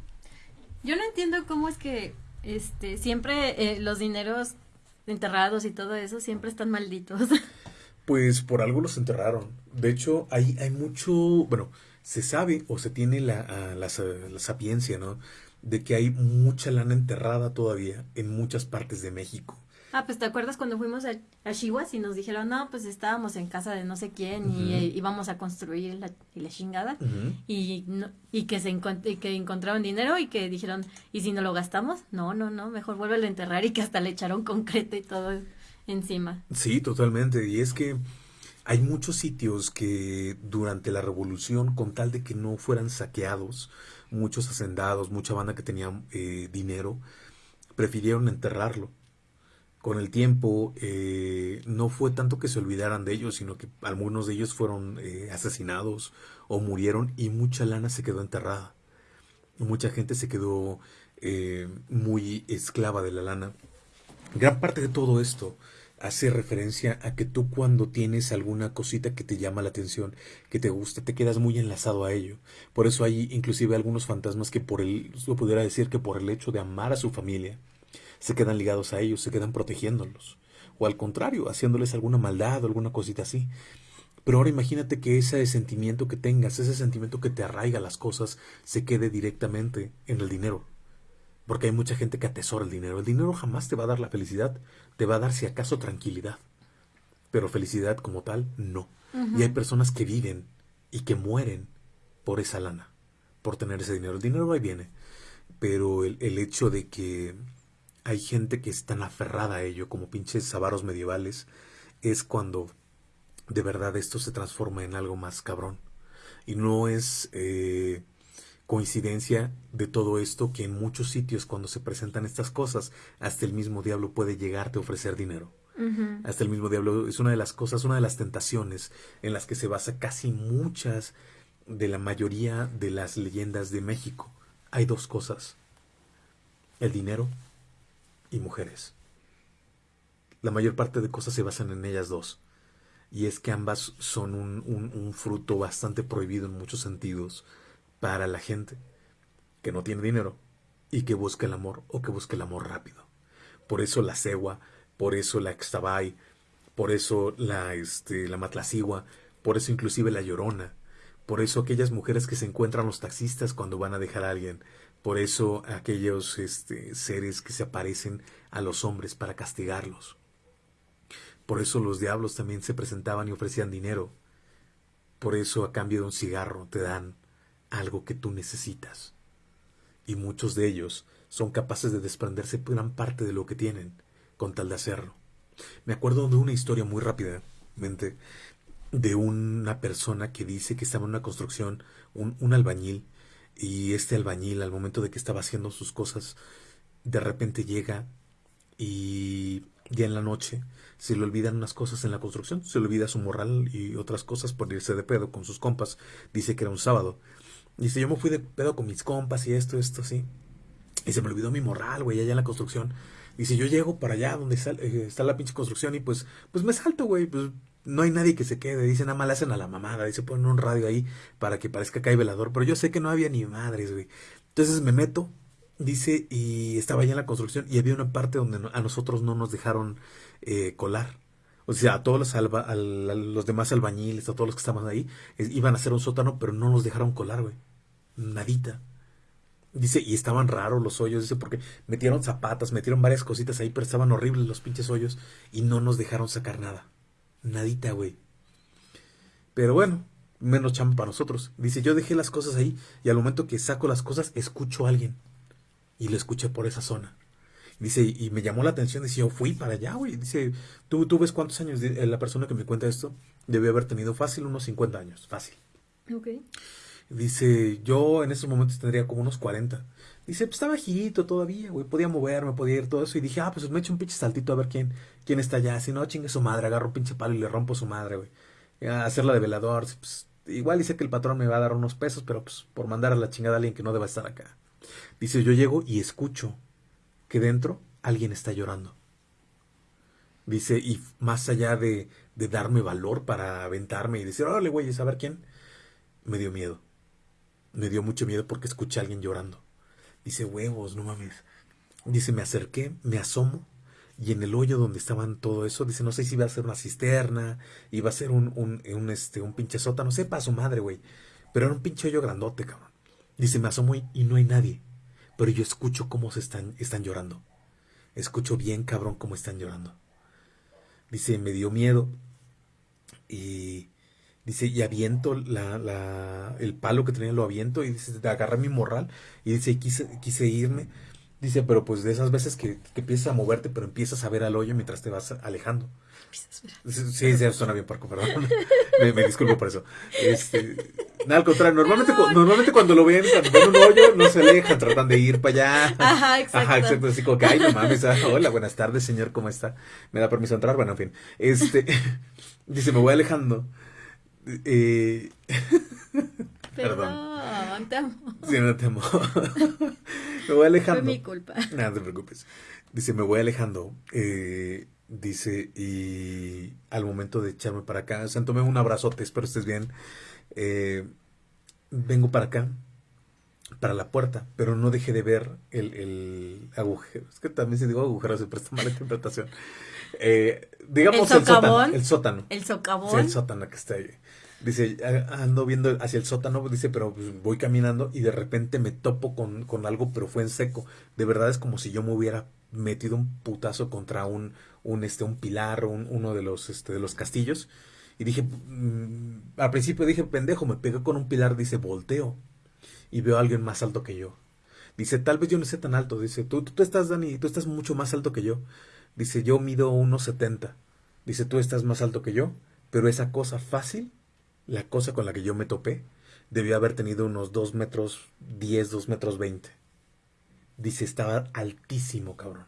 Yo no entiendo cómo es que este siempre eh, los dineros enterrados y todo eso siempre están malditos. Pues por algo los enterraron. De hecho, hay, hay mucho, bueno, se sabe o se tiene la, la, la sapiencia, ¿no? De que hay mucha lana enterrada todavía en muchas partes de México. Ah, pues te acuerdas cuando fuimos a, a Chihuahua y nos dijeron, no, pues estábamos en casa de no sé quién y eh, íbamos a construir la, chingada y, no, y, que se y que encontraron dinero y que dijeron, ¿y si no lo gastamos? No, no, no, mejor vuélvelo a enterrar y que hasta le echaron concreto y todo encima. Sí, totalmente. Y es que hay muchos sitios que durante la revolución, con tal de que no fueran saqueados, muchos hacendados, mucha banda que tenía eh, dinero, prefirieron enterrarlo con el tiempo eh, no fue tanto que se olvidaran de ellos, sino que algunos de ellos fueron eh, asesinados o murieron y mucha lana se quedó enterrada. Mucha gente se quedó muy esclava de la lana. Gran parte de todo esto hace referencia a que tú cuando tienes alguna cosita que te llama la atención, que te gusta, te quedas muy enlazado a ello. Por eso hay inclusive algunos fantasmas que por el, lo pudiera decir que por el hecho de amar a su familia, se quedan ligados a ellos, se quedan protegiéndolos. O al contrario, haciéndoles alguna maldad o alguna cosita así. Pero ahora imagínate que ese sentimiento que tengas, ese sentimiento que te arraiga las cosas, se quede directamente en el dinero. Porque hay mucha gente que atesora el dinero. El dinero jamás te va a dar la felicidad, te va a dar si acaso tranquilidad. Pero felicidad como tal, no. Y hay personas que viven y que mueren por esa lana, por tener ese dinero. El dinero ahí viene. Pero el, el hecho de que hay gente que es tan aferrada a ello como pinches avaros medievales, es cuando de verdad esto se transforma en algo más cabrón. Y no es eh, coincidencia de todo esto que en muchos sitios cuando se presentan estas cosas, hasta el mismo diablo puede llegarte a ofrecer dinero. Hasta el mismo diablo es una de las cosas, una de las tentaciones en las que se basa casi muchas de la mayoría de las leyendas de México. Hay dos cosas, el dinero y mujeres. La mayor parte de cosas se basan en ellas dos. Y es que ambas son un, un, fruto bastante prohibido en muchos sentidos para la gente que no tiene dinero y que busca el amor o que busca el amor rápido. Por eso la cegua, por eso la extabay, por eso la, este, la matlacigua, por eso inclusive la llorona, por eso aquellas mujeres que se encuentran los taxistas cuando van a dejar a alguien, por eso aquellos este, seres que se aparecen a los hombres para castigarlos. Por eso los diablos también se presentaban y ofrecían dinero. Por eso a cambio de un cigarro te dan algo que tú necesitas. Y muchos de ellos son capaces de desprenderse gran parte de lo que tienen con tal de hacerlo. Me acuerdo de una historia muy rápidamente de una persona que dice que estaba en una construcción, un albañil, y este albañil, al momento de que estaba haciendo sus cosas, de repente llega y ya en la noche se le olvidan unas cosas en la construcción, se le olvida su morral y otras cosas por irse de pedo con sus compas. Dice que era un sábado. Dice, yo me fui de pedo con mis compas y esto, esto, así. Y se me olvidó mi morral, güey, allá en la construcción. Dice, yo llego para allá donde está, eh, está la pinche construcción y pues, pues me salto, güey, pues no hay nadie que se quede. Dice, nada más le hacen a la mamada. Dice, ponen un radio ahí para que parezca que hay velador. Pero yo sé que no había ni madres, güey. Entonces me meto, dice, y estaba allá en la construcción y había una parte donde a nosotros no nos dejaron eh, colar. O sea, a todos los, alba, los demás albañiles, a todos los que estaban ahí, iban a hacer un sótano, pero no nos dejaron colar, güey. Nadita. Dice, y estaban raros los hoyos, dice, porque metieron zapatas, metieron varias cositas ahí, pero estaban horribles los pinches hoyos y no nos dejaron sacar nada. Nadita, güey. Pero bueno, menos chamba para nosotros. Dice, yo dejé las cosas ahí y al momento que saco las cosas, escucho a alguien. Y lo escuché por esa zona. Dice, y me llamó la atención, dice, yo fui para allá, güey. Dice, ¿tú, tú ves cuántos años eh, la persona que me cuenta esto debió haber tenido fácil unos 50 años, fácil. Ok. Dice, yo en esos momentos tendría como unos 40. Dice, pues estaba bajito todavía, güey, podía moverme, podía ir todo eso. Y dije, ah, pues me echo un pinche saltito a ver quién, quién está allá. Si no, chingue su madre, agarro un pinche palo y le rompo su madre, güey. A hacerla de velador. Pues, igual dice que el patrón me va a dar unos pesos, pero pues por mandar a la chingada a alguien que no deba estar acá. Dice, yo llego y escucho que dentro alguien está llorando. Dice, y más allá de, de darme valor para aventarme y decir, órale, güey, a ver quién, me dio miedo. Me dio mucho miedo porque escuché a alguien llorando. Dice, huevos, no mames. Dice, me acerqué, me asomo, y en el hoyo donde estaban todo eso, dice, no sé si iba a ser una cisterna, iba a ser un, un, un, este, un pinche sótano, sepa su madre, güey. Pero era un pinche hoyo grandote, cabrón. Dice, me asomo y, y no hay nadie. Pero yo escucho cómo se están, están llorando. Escucho bien, cabrón, cómo están llorando. Dice, me dio miedo. Y dice, y aviento la, la, el palo que tenía, lo aviento. Y dice, agarré mi morral. Y dice, quise, quise irme. Dice, pero pues de esas veces que, que empiezas a moverte, pero empiezas a ver al hoyo mientras te vas alejando. Sí, sí, suena bien parco, perdón. me, me disculpo por eso. Este, nada, al contrario, normalmente, cu- normalmente cuando lo ven, cuando ven un hoyo, no se alejan, tratan de ir para allá. Ajá, exacto. Ajá, exacto. Así como que, ay, no mames, ah, hola, buenas tardes, señor, ¿cómo está? ¿Me da permiso entrar? Bueno, en fin. Este, dice, me voy alejando. Eh, Perdón, te amo. sí, no temo. me voy alejando. Fue mi culpa. No, no te preocupes. Dice, me voy alejando. Eh, dice, y al momento de echarme para acá, o sea, tomé un abrazote, espero estés bien. Eh, vengo para acá, para la puerta, pero no dejé de ver el, el agujero. Es que también si digo agujero se presta mala interpretación. Eh, digamos ¿El el sótano. El sótano. El Sí, socavón. el sótano que está ahí. Dice, "A- ando viendo hacia el sótano, dice, pero pues, voy caminando y de repente me topo con, con algo, pero fue en seco. De verdad es como si yo me hubiera metido un putazo contra un, un, este, un pilar, un- uno de los, este, de los castillos. Y dije, mm, al principio dije, pendejo, me pegué con un pilar, dice, volteo. Y veo a alguien más alto que yo. Dice, tal vez yo no esté tan alto. Dice, tú, tú, tú estás, Dani, tú estás mucho más alto que yo. Dice, yo mido unos 70. Dice, tú estás más alto que yo. Pero esa cosa fácil, la cosa con la que yo me topé, debió haber tenido unos 2 metros 10, 2 metros 20. Dice, estaba altísimo, cabrón.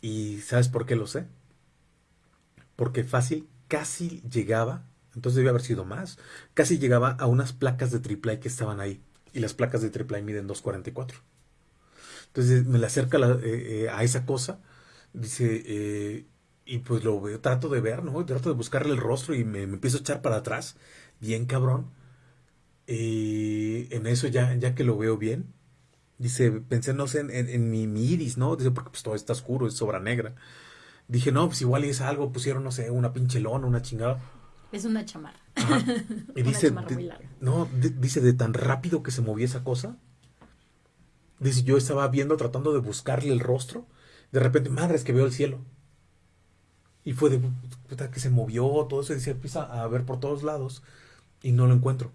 ¿Y sabes por qué lo sé? Porque fácil casi llegaba, entonces debió haber sido más, casi llegaba a unas placas de AAA que estaban ahí. Y las placas de AAA miden 2.44. Entonces me le acerca eh, eh, a esa cosa, dice, eh, y pues lo veo, trato de ver, ¿no? Trato de buscarle el rostro y me, me empiezo a echar para atrás, bien cabrón. Y en eso ya, ya que lo veo bien, dice, pensé, no sé, en, en- en mi, mi iris, ¿no? Dice, porque pues todo está oscuro, es sobra negra. Dije, no, pues igual es algo, pusieron, no sé, una pinche lona, una chingada. Es una chamarra. Ajá. Y Una dice, chamarra de- muy larga. no, de- dice, de tan rápido que se movía esa cosa. Dice, yo estaba viendo, tratando de buscarle el rostro. De repente, madre, es que veo el cielo. Y fue de puta que se movió, todo eso. Dice, empieza a ver por todos lados. Y no lo encuentro.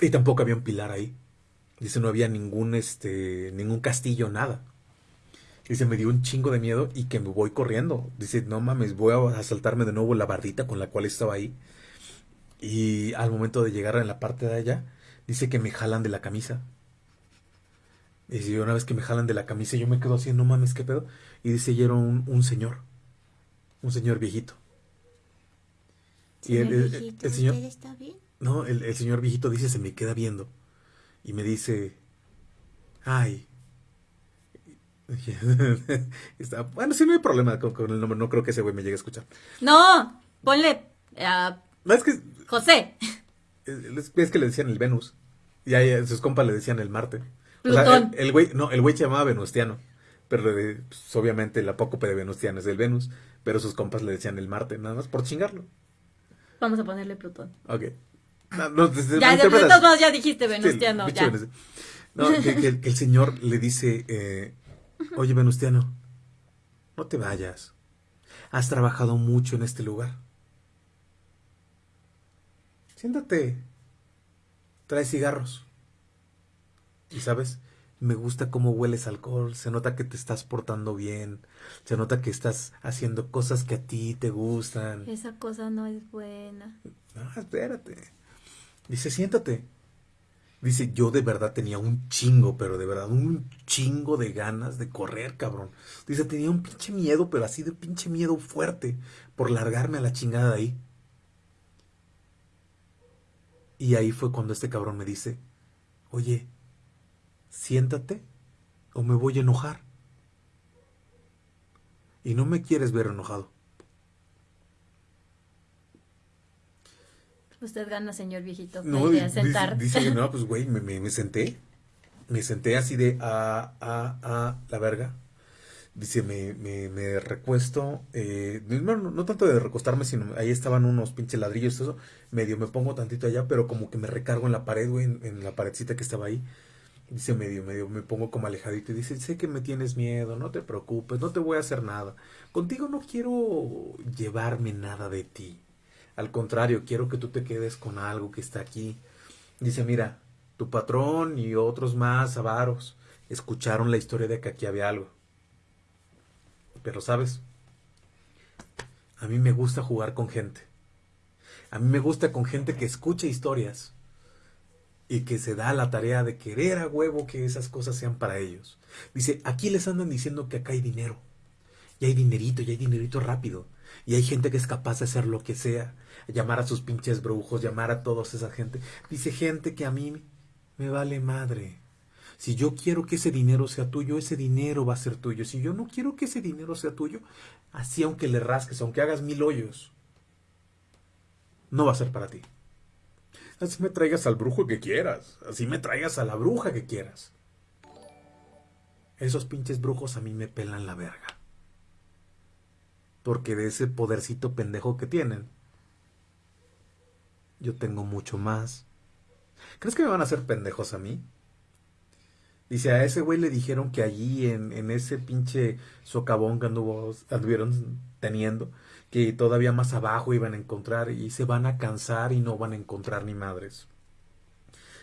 Y tampoco había un pilar ahí. Dice, no había ningún, este, ningún castillo, nada. Dice, me dio un chingo de miedo y que me voy corriendo. Dice, no mames, voy a saltarme de nuevo la bardita con la cual estaba ahí. Y al momento de llegar en la parte de allá, dice que me jalan de la camisa. Dice, una vez que me jalan de la camisa, yo me quedo así, no mames, qué pedo. Y dice, y era un señor. Un señor viejito. Y el, el- el- el señor, ¿Usted está bien? no, el, señor viejito dice, se me queda viendo. Y me dice, ay. Está, bueno, sí, no hay problema con, con el nombre. No creo que ese güey me llegue a escuchar. No, ponle a No, es que, José. es, es que le decían el Venus. Y ahí sus compas le decían el Marte. O sea, Plutón. el, güey, no, el güey se llamaba Venustiano. Pero pues, obviamente el apócope de Venustiano es el Venus. Pero sus compas le decían el Marte, nada más por chingarlo. Vamos a ponerle Plutón. Ok. No, no, te- Ya, de modos ya dijiste Venustiano, ya. No, que, que- que el señor le dice, eh, oye Venustiano, no te vayas. Has trabajado mucho en este lugar. Siéntate. Trae cigarros. Y sabes, me gusta cómo hueles alcohol, se nota que te estás portando bien, se nota que estás haciendo cosas que a ti te gustan. Esa cosa no es buena. No, espérate. Dice, siéntate. Dice, yo de verdad tenía un chingo, pero de verdad un chingo de ganas de correr, cabrón. Dice, tenía un pinche miedo, pero así de pinche miedo fuerte por largarme a la chingada de ahí. Y ahí fue cuando este cabrón me dice, oye, siéntate o me voy a enojar. Y no me quieres ver enojado. Usted gana, señor viejito. No, dice, sentar. dice, no, pues güey, me, me- me senté. Me senté así de a, a, a la verga. Dice, me, me, me recuesto. Eh, no, tanto de recostarme, sino ahí estaban unos pinches ladrillos, eso. Medio me pongo tantito allá, pero como que me recargo en la pared, güey, en, en la paredcita que estaba ahí. Dice medio, medio, me pongo como alejadito y dice, sé que me tienes miedo, no te preocupes, no te voy a hacer nada. Contigo no quiero llevarme nada de ti. Al contrario, quiero que tú te quedes con algo que está aquí. Dice, mira, tu patrón y otros más avaros escucharon la historia de que aquí había algo. Pero sabes, a mí me gusta jugar con gente. A mí me gusta con gente que escucha historias y que se da la tarea de querer a huevo que esas cosas sean para ellos. Dice, aquí les andan diciendo que acá hay dinero. Y hay dinerito, y hay dinerito rápido. Y hay gente que es capaz de hacer lo que sea. Llamar a sus pinches brujos, llamar a toda esa gente. Dice gente que a mí me vale madre. Si yo quiero que ese dinero sea tuyo, ese dinero va a ser tuyo. Si yo no quiero que ese dinero sea tuyo, así aunque le rasques, aunque hagas mil hoyos, no va a ser para ti. Así me traigas al brujo que quieras. Así me traigas a la bruja que quieras. Esos pinches brujos a mí me pelan la verga. Porque de ese podercito pendejo que tienen, yo tengo mucho más. ¿Crees que me van a hacer pendejos a mí? Dice, a ese güey le dijeron que allí en, en ese pinche socavón que anduvo, anduvieron teniendo, que todavía más abajo iban a encontrar y se van a cansar y no van a encontrar ni madres.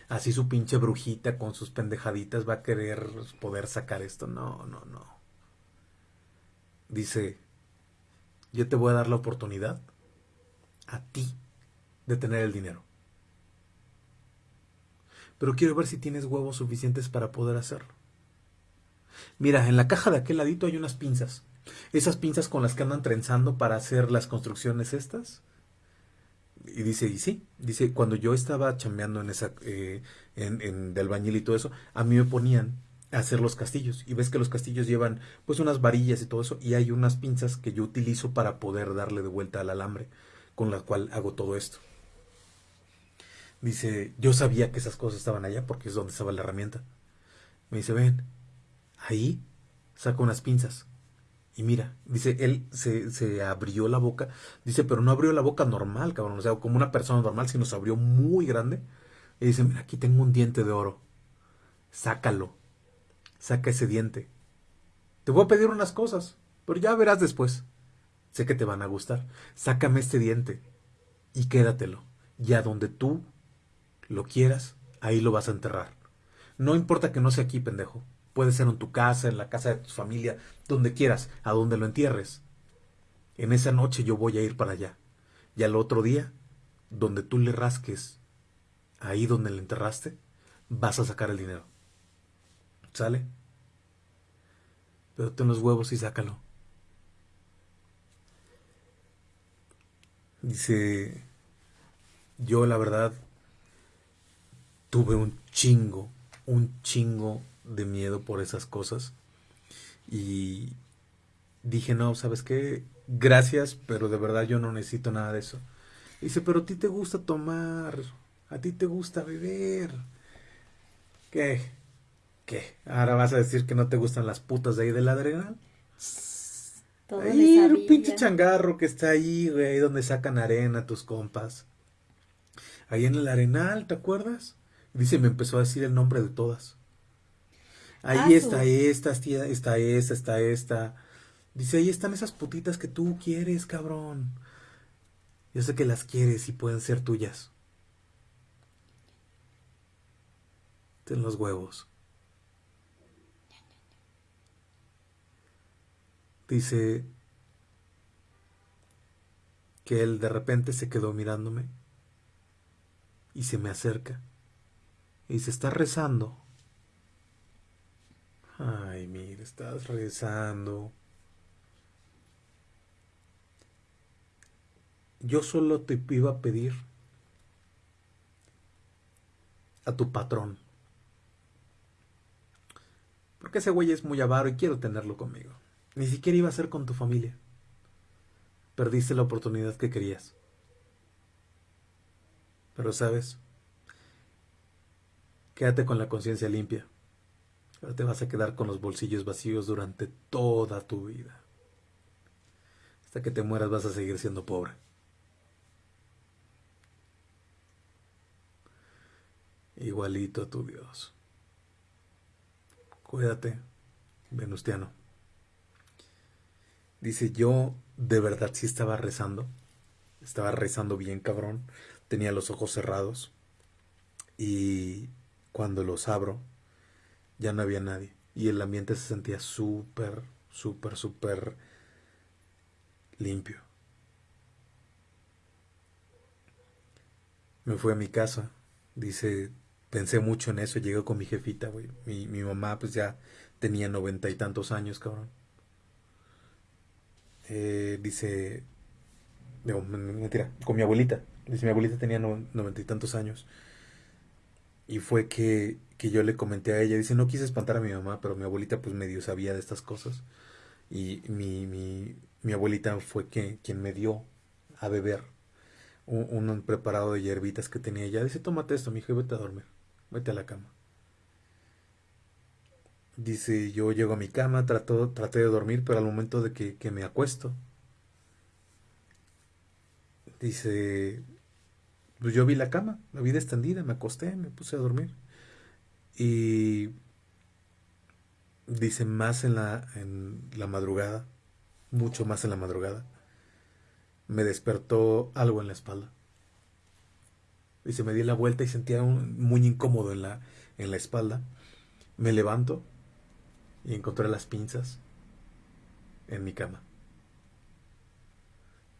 Así su pinche brujita con sus pendejaditas va a querer poder sacar esto. No, no, no. Dice, yo te voy a dar la oportunidad a ti de tener el dinero. Pero quiero ver si tienes huevos suficientes para poder hacerlo. Mira, en la caja de aquel ladito hay unas pinzas. Esas pinzas con las que andan trenzando para hacer las construcciones estas. Y dice, y sí, dice, cuando yo estaba chambeando en esa, eh, en, en de albañil y todo eso, a mí me ponían a hacer los castillos. Y ves que los castillos llevan pues unas varillas y todo eso. Y hay unas pinzas que yo utilizo para poder darle de vuelta al alambre, con la cual hago todo esto. Dice, yo sabía que esas cosas estaban allá porque es donde estaba la herramienta. Me dice, ven, ahí saca unas pinzas. Y mira, dice, él se, se abrió la boca. Dice, pero no abrió la boca normal, cabrón. O sea, como una persona normal, sino se abrió muy grande. Y dice, mira, aquí tengo un diente de oro. Sácalo. Saca ese diente. Te voy a pedir unas cosas, pero ya verás después. Sé que te van a gustar. Sácame este diente y quédatelo. Y a donde tú lo quieras, ahí lo vas a enterrar. No importa que no sea aquí, pendejo. Puede ser en tu casa, en la casa de tu familia, donde quieras, a donde lo entierres. En esa noche yo voy a ir para allá. Y al otro día, donde tú le rasques, ahí donde le enterraste, vas a sacar el dinero. ¿Sale? Pero ten los huevos y sácalo. Dice, yo la verdad tuve un chingo, un chingo de miedo por esas cosas. Y dije, no, ¿sabes qué? Gracias, pero de verdad yo no necesito nada de eso. Dice, pero a ti te gusta tomar, a ti te gusta beber. ¿Qué? ¿Qué? ¿Ahora vas a decir que no te gustan las putas de ahí del Adrenal? Todo Ahí, sabía. pinche changarro que está ahí, güey, ahí donde sacan arena tus compas. Ahí en el Arenal, ¿te acuerdas? Dice, me empezó a decir el nombre de todas. Ahí está esta, está esta, está esta. Dice, ahí están esas putitas que tú quieres, cabrón. Yo sé que las quieres y pueden ser tuyas. Ten los huevos. Dice que él de repente se quedó mirándome y se me acerca y se está rezando Ay, mira, estás rezando. Yo solo te iba a pedir a tu patrón. Porque ese güey es muy avaro y quiero tenerlo conmigo. Ni siquiera iba a ser con tu familia. Perdiste la oportunidad que querías. Pero sabes, quédate con la conciencia limpia. Ahora te vas a quedar con los bolsillos vacíos durante toda tu vida. Hasta que te mueras vas a seguir siendo pobre. Igualito a tu Dios. Cuídate, Venustiano. Dice, yo de verdad sí estaba rezando. Estaba rezando bien, cabrón. Tenía los ojos cerrados. Y cuando los abro, ya no había nadie. Y el ambiente se sentía súper, súper, súper limpio. Me fui a mi casa. Dice, pensé mucho en eso. Llegué con mi jefita, güey. Mi, mi mamá, pues ya tenía noventa y tantos años, cabrón. Eh, dice, mentira, con mi abuelita. Dice, mi abuelita tenía noventa y tantos años. Y fue que, que, yo le comenté a ella, dice, no quise espantar a mi mamá, pero mi abuelita pues medio sabía de estas cosas. Y mi, mi, mi abuelita fue que, quien me dio a beber un, preparado de hierbitas que tenía ella. Dice, tómate esto, mi hijo, y vete a dormir, vete a la cama. Dice, yo llego a mi cama, trato, traté de dormir, pero al momento de que, que me acuesto, dice, pues yo vi la cama, la vi extendida, me acosté, me puse a dormir. Y dice, más en la, en la madrugada, mucho más en la madrugada, me despertó algo en la espalda. Dice, me di la vuelta y sentía un, muy incómodo en la, en la espalda. Me levanto y encontré las pinzas en mi cama.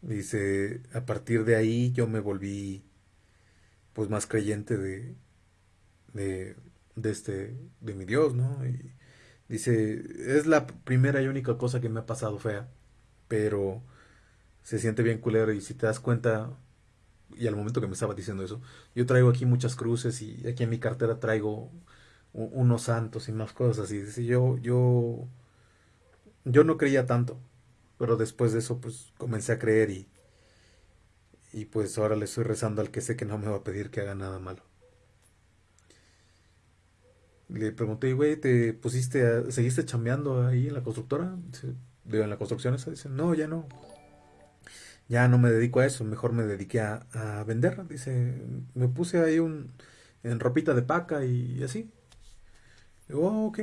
Dice, a partir de ahí yo me volví pues más creyente de, de, de este, de mi Dios, ¿no? Y dice, es la primera y única cosa que me ha pasado fea, pero se siente bien culero y si te das cuenta, y al momento que me estaba diciendo eso, yo traigo aquí muchas cruces y aquí en mi cartera traigo unos santos y más cosas así. Dice, yo, yo, yo no creía tanto, pero después de eso pues comencé a creer y, y pues ahora le estoy rezando al que sé que no me va a pedir que haga nada malo. Le pregunté, güey, ¿te pusiste, seguiste chambeando ahí en la constructora? Dice, en la construcción esa. Dice, no, ya no. Ya no me dedico a eso, mejor me dediqué a, a vender. Dice, me puse ahí un, en ropita de paca y así. Oh, ok.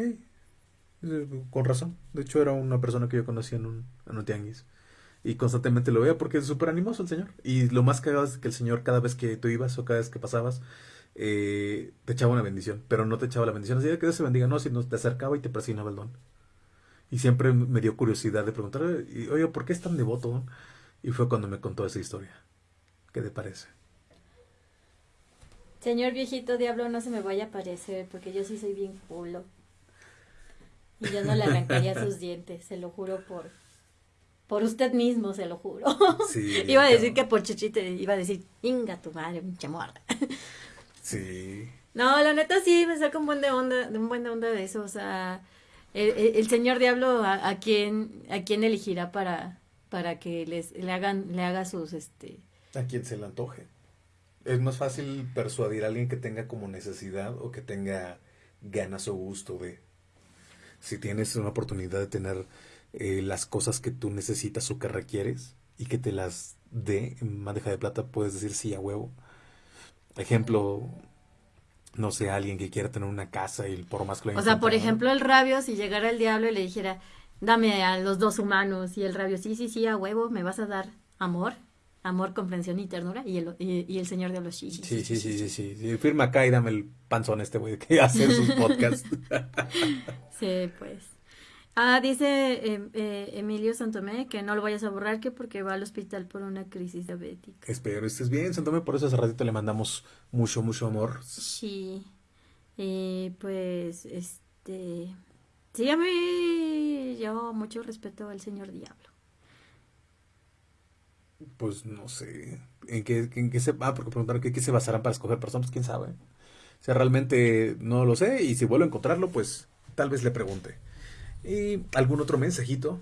Con razón. De hecho, era una persona que yo conocía en un, en un tianguis. Y constantemente lo veía porque es súper animoso el señor. Y lo más cagado es que el señor, cada vez que tú ibas o cada vez que pasabas, eh, te echaba una bendición. Pero no te echaba la bendición así de que Dios se bendiga, no, sino te acercaba y te presionaba el don. Y siempre me dio curiosidad de preguntar, oye, ¿por qué es tan devoto? Y fue cuando me contó esa historia. ¿Qué te parece? Señor viejito diablo, no se me vaya a aparecer, porque yo sí soy bien culo. Y yo no le arrancaría sus dientes, se lo juro por por usted mismo, se lo juro. Sí, iba a decir que por Chichite, iba a decir, inga tu madre, pinche morra. Sí. No, la neta sí, me saca un buen de onda, un buen de onda de eso, o sea, el, señor diablo a, a, quién a quién elegirá para para que les le hagan le haga sus este a quien se le antoje es más fácil persuadir a alguien que tenga como necesidad o que tenga ganas o gusto de si tienes una oportunidad de tener eh, las cosas que tú necesitas o que requieres y que te las dé en bandeja de plata, puedes decir sí a huevo. Ejemplo, no sé, alguien que quiera tener una casa y por más que lo O sea, por ejemplo, el rabio, si llegara el diablo y le dijera, dame a los dos humanos, y el rabio, sí, sí, sí, a huevo, me vas a dar amor, amor, comprensión y ternura, y el, y, el señor diablo, sí, sí, sí, sí, sí, sí, sí, firma acá y dame el panzón este güey que hace sus podcasts. sí, pues. Ah, dice em, eh, Emilio Santomé que no lo vayas a borrar que porque va al hospital por una crisis diabética. Espero estés bien, Santomé, por eso hace ratito le mandamos mucho, mucho amor. Sí. Y pues, este... Sí, a mí yo mucho respeto al señor Diablo. Pues no sé. ¿En qué, en qué se... Ah, porque preguntaron que qué se basarán para escoger personas, quién sabe. O sea, realmente no lo sé y si vuelvo a encontrarlo, pues tal vez le pregunte. ¿Y algún otro mensajito?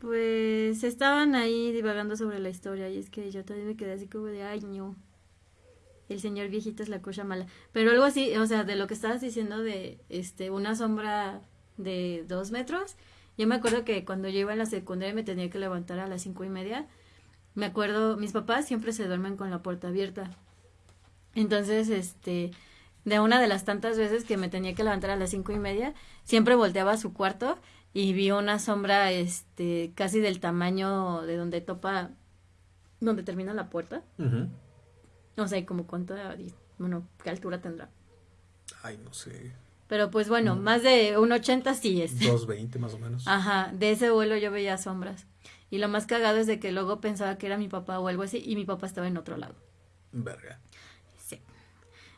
Pues estaban ahí divagando sobre la historia y es que yo también me quedé así como de, ay, no. El señor viejito es la cosa mala. Pero algo así, o sea, de lo que estabas diciendo de este una sombra de dos metros. Yo me acuerdo que cuando yo iba en la secundaria me tenía que levantar a las cinco y media. Me acuerdo, mis papás siempre se duermen con la puerta abierta. Entonces, este, de una de las tantas veces que me tenía que levantar a las cinco y media, siempre volteaba a su cuarto y vi una sombra, este, casi del tamaño de donde topa, donde termina la puerta. No sé, como cuánto, bueno, qué altura tendrá. Ay, no sé. Pero pues bueno, más de un 80 sí es. 220 más o menos. Ajá, de ese vuelo yo veía sombras. Y lo más cagado es de que luego pensaba que era mi papá o algo así y mi papá estaba en otro lado. Verga.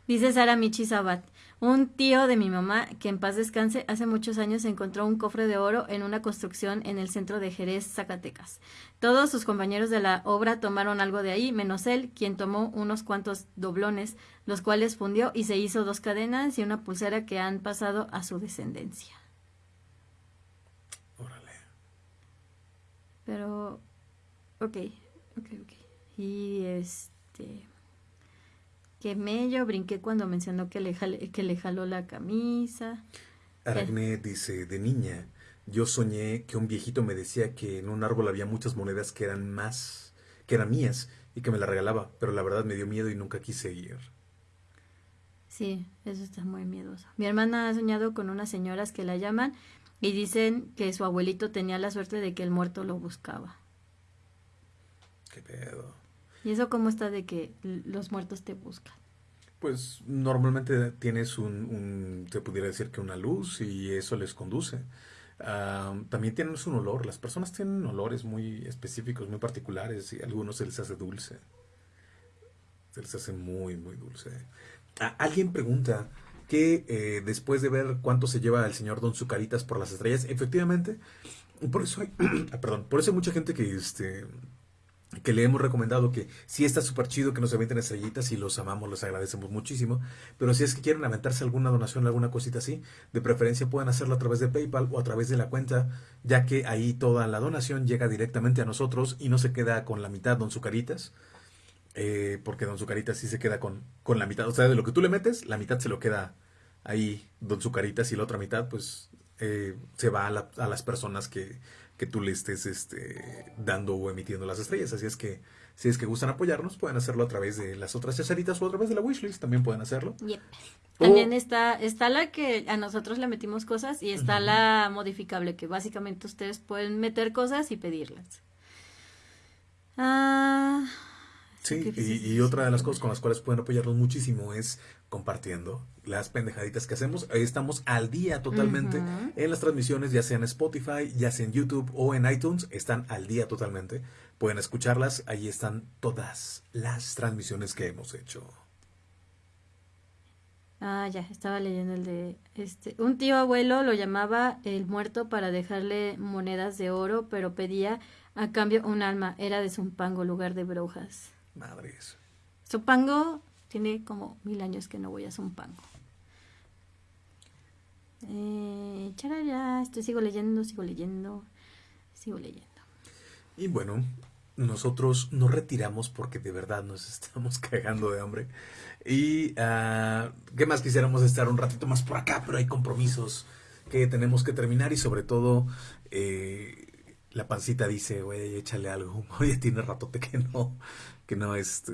Dice Sara Michi Sabat, un tío de mi mamá, que en paz descanse, hace muchos años encontró un cofre de oro en una construcción en el centro de Jerez, Zacatecas. Todos sus compañeros de la obra tomaron algo de ahí, menos él, quien tomó unos cuantos doblones, los cuales fundió y se hizo dos cadenas y una pulsera que han pasado a su descendencia. Órale. Pero, ok, ok, ok. Y este, que mello, brinqué cuando mencionó que le, jale- que le jaló la camisa. Aracne dice, de niña, yo soñé que un viejito me decía que en un árbol había muchas monedas que eran más, que eran mías y que me las regalaba, pero la verdad me dio miedo y nunca quise ir. Sí, eso está muy miedoso. Mi hermana ha soñado con unas señoras que la llaman y dicen que su abuelito tenía la suerte de que el muerto lo buscaba. ¿Qué pedo? ¿Y eso cómo está de que los muertos te buscan? Pues normalmente tienes un, un, se pudiera decir que una luz y eso les conduce. Ah, también tienen un olor. Las personas tienen olores muy específicos, muy particulares y a algunos se les hace dulce. Se les hace muy, muy dulce. Ah, alguien pregunta que eh, después de ver cuánto se lleva el señor Don Zucaritas por las estrellas, efectivamente, por eso hay, ah, perdón, por eso hay mucha gente que este que le hemos recomendado que sí está súper chido que nos avienten estrellitas y los amamos, los agradecemos muchísimo, pero si es que quieren aventarse alguna donación, alguna cosita así, de preferencia pueden hacerlo a través de PayPal o a través de la cuenta, ya que ahí toda la donación llega directamente a nosotros y no se queda con la mitad Don Zucaritas, eh, porque Don Zucaritas sí se queda con, con la mitad, o sea, de lo que tú le metes, la mitad se lo queda ahí Don Zucaritas y la otra mitad pues eh, se va a las personas que, que tú le estés este, dando o emitiendo las estrellas. Así es que si es que gustan apoyarnos, pueden hacerlo a través de las otras cesaritas o a través de la wishlist, también pueden hacerlo. Yep. O- También está, está la que a nosotros le metimos cosas y está la modificable, que básicamente ustedes pueden meter cosas y pedirlas. Ah, Sí, y otra de las cosas con las cuales pueden apoyarnos muchísimo es compartiendo las pendejaditas que hacemos. Ahí estamos al día totalmente en las transmisiones, ya sea en Spotify, ya sea en YouTube o en iTunes, están al día totalmente. Pueden escucharlas, ahí están todas las transmisiones que hemos hecho. Ah, ya, estaba leyendo el de este. Un tío abuelo lo llamaba el muerto para dejarle monedas de oro, pero pedía a cambio un alma. Era de Zumpango, lugar de brujas. Madres. Zumpango tiene como mil años que no voy a Zumpango. Eh, charara, estoy sigo leyendo, sigo leyendo, sigo leyendo. Y bueno, nosotros nos retiramos porque de verdad nos estamos cagando de hambre. Y ah, qué más quisiéramos estar un ratito más por acá, pero hay compromisos que tenemos que terminar y sobre todo eh, la pancita dice, güey, échale algo. Oye, tiene ratote que no, que no, este,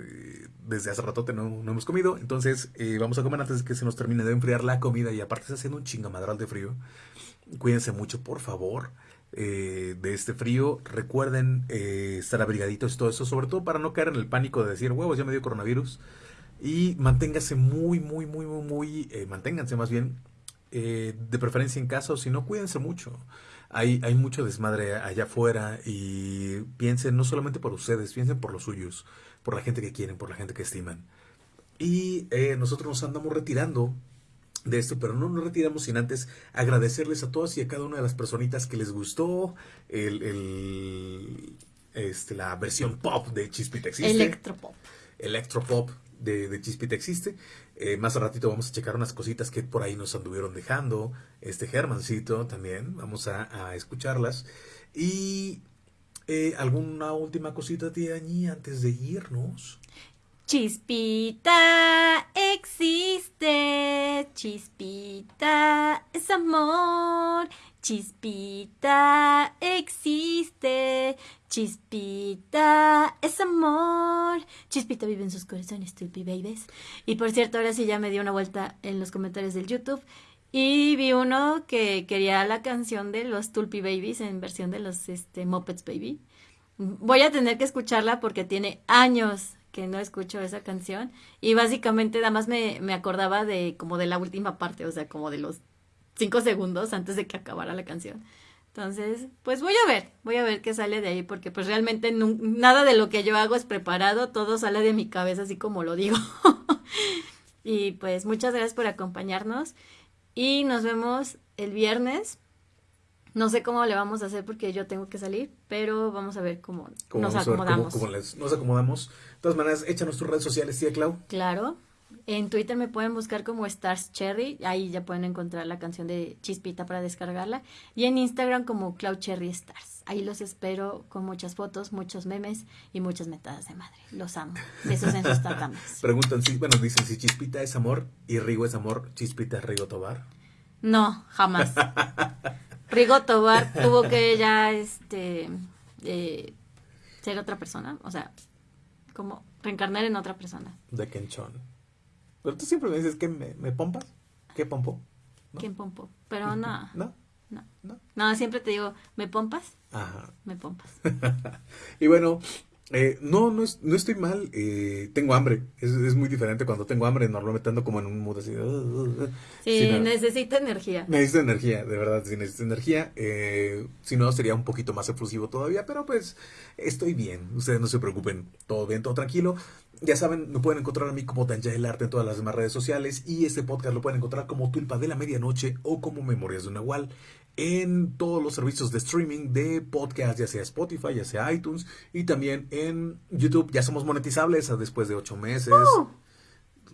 desde hace ratote no, no hemos comido. Entonces eh, vamos a comer antes de que se nos termine de enfriar la comida y aparte está haciendo un chingamadral de frío. Cuídense mucho, por favor, eh, de este frío. Recuerden eh, estar abrigaditos y todo eso, sobre todo para no caer en el pánico de decir, huevos, ya me dio coronavirus. Y manténgase muy, muy, muy, muy, muy, eh, manténganse más bien, eh, de preferencia en casa, o si no, cuídense mucho. Hay, hay mucho desmadre allá afuera y piensen no solamente por ustedes, piensen por los suyos, por la gente que quieren, por la gente que estiman. Y eh, nosotros nos andamos retirando de esto, pero no nos retiramos sin antes agradecerles a todas y a cada una de las personitas que les gustó el, el este, la versión pop de Chispita Existe. Electropop. Electropop de, de Chispita Existe. Eh, más a ratito vamos a checar unas cositas que por ahí nos anduvieron dejando. Este Germancito también. Vamos a, escucharlas. Y eh, alguna última cosita de Añi antes de irnos. Chispita existe, chispita es amor, chispita existe, chispita es amor, chispita vive en sus corazones, Tulpi Babies. Y por cierto, ahora sí ya me dio una vuelta en los comentarios del YouTube y vi uno que quería la canción de los Tulpi Babies en versión de los este, Muppets Baby. Voy a tener que escucharla porque tiene años que no escucho esa canción y básicamente nada más me, me acordaba de como de la última parte, o sea, como de los cinco segundos antes de que acabara la canción. Entonces, pues voy a ver, voy a ver qué sale de ahí, porque pues realmente nada de lo que yo hago es preparado, todo sale de mi cabeza así como lo digo. y pues muchas gracias por acompañarnos y nos vemos el viernes no sé cómo le vamos a hacer porque yo tengo que salir, pero vamos a ver cómo, nos acomodamos. Cómo, nos acomodamos. De todas maneras, échanos tus redes sociales, tía Clau. Claro. En Twitter me pueden buscar como Stars Cherry, ahí ya pueden encontrar la canción de Chispita para descargarla. Y en Instagram como Cloud Cherry Stars. Ahí los espero con muchas fotos, muchos memes y muchas metadas de madre. Los amo. Besos en sus tatames. Preguntan si, bueno, dicen si Chispita es amor y Rigo es amor, Chispita es Rigo Tobar. No, jamás. Rigo Tobar tuvo que ya este eh, ser otra persona, o sea, como reencarnar en otra persona. De Kenchon. Pero tú siempre me dices que me, me pompas. ¿Qué pompo? ¿Quién pompo? Pero no. ¿No? No. No. No, siempre te digo, ¿me pompas? Ajá. Me pompas. y bueno, eh, no, no, no estoy mal. Eh, tengo hambre. Es, es, muy diferente cuando tengo hambre. Normalmente ando como en un mood así. Uh, uh, uh. sí, necesito energía. Necesito energía, de verdad. Si necesito energía. Eh, si no, sería un poquito más efusivo todavía. Pero pues estoy bien. Ustedes no se preocupen. Todo bien, todo tranquilo. Ya saben, me pueden encontrar a mí como Tanja el Arte en todas las demás redes sociales. Y este podcast lo pueden encontrar como Tulpa de la Medianoche o como Memorias de un Nahual en todos los servicios de streaming de podcast, ya sea Spotify, ya sea iTunes, y también en YouTube. Ya somos monetizables después de ocho meses. Uh,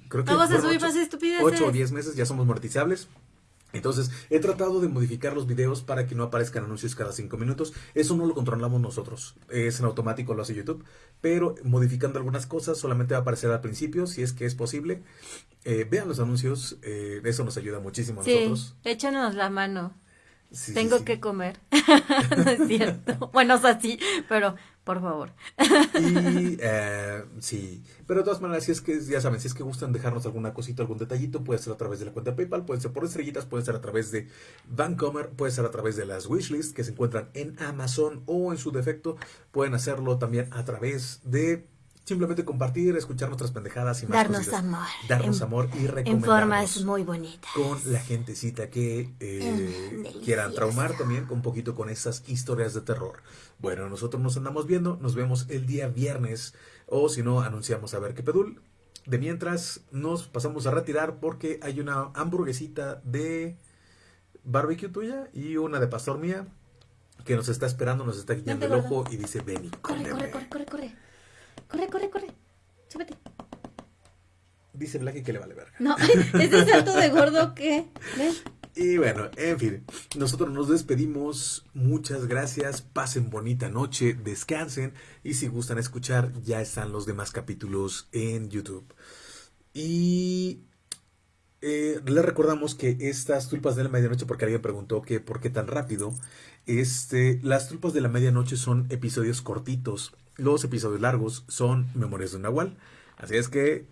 Creo que Vamos a subir más estupideces. Ocho o diez meses ya somos monetizables. Entonces, he tratado de modificar los videos para que no aparezcan anuncios cada cinco minutos. Eso no lo controlamos nosotros. Es en automático, lo hace YouTube. Pero modificando algunas cosas, solamente va a aparecer al principio, si es que es posible. Eh, vean los anuncios, eh, eso nos ayuda muchísimo a sí, nosotros. Échanos la mano. Tengo que comer. no es cierto. bueno, o sea, sí, pero por favor. y eh, sí, pero de todas maneras, si es que, ya saben, si es que gustan dejarnos alguna cosita, algún detallito, puede ser a través de la cuenta PayPal, puede ser por estrellitas, puede ser a través de Vancomer, puede ser a través de las wishlists que se encuentran en Amazon o en su defecto, pueden hacerlo también a través de simplemente compartir, escuchar nuestras pendejadas y más Darnos amor. Darnos amor y recomendarnos. En formas muy bonitas. Con la gentecita que eh, quieran traumar también un poquito con esas historias de terror. Bueno, nosotros nos andamos viendo, nos vemos el día viernes o si no, anunciamos a ver qué pedul. De mientras nos pasamos a retirar porque hay una hamburguesita de barbecue tuya y una de pastor mía que nos está esperando, nos está guiando el ojo y dice, ven corre, corre, corre, corre, corre. Corre, corre, corre. Súbete. Dice Blacky que le vale verga. No, ese salto de gordo que. ¿Ves? Y bueno, en fin, nosotros nos despedimos. Muchas gracias. Pasen bonita noche, descansen. Y si gustan escuchar, ya están los demás capítulos en YouTube. Y eh, les recordamos que estas tulpas de la medianoche, porque alguien preguntó que por qué tan rápido, este, las tulpas de la medianoche son episodios cortitos los episodios largos son Memorias de un Nahual. Así es que,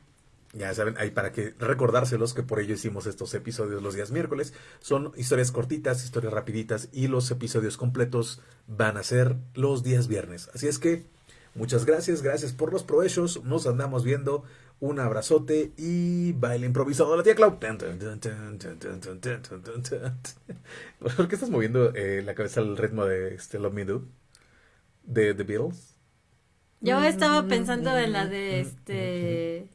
ya saben, hay para que recordárselos que por ello hicimos estos episodios los días miércoles. Son historias cortitas, historias rapiditas y los episodios completos van a ser los días viernes. Así es que, muchas gracias, gracias por los provechos. Nos andamos viendo. Un abrazote y baile improvisado la tía Clau. ¿Por qué estás moviendo eh, la cabeza al ritmo de este Love Me Do? De The Beatles. Yo estaba pensando en la de este.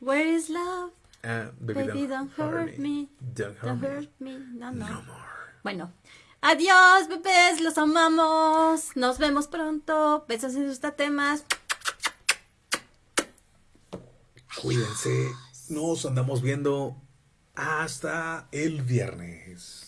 Where is love? Ah, Baby, don't, hurt me. Don't hurt Don't me. hurt me. No, no. No more. Bueno. Adiós, bebés. Los amamos. Nos vemos pronto. Besos en sus tatemas. Cuídense. Nos andamos viendo hasta el viernes.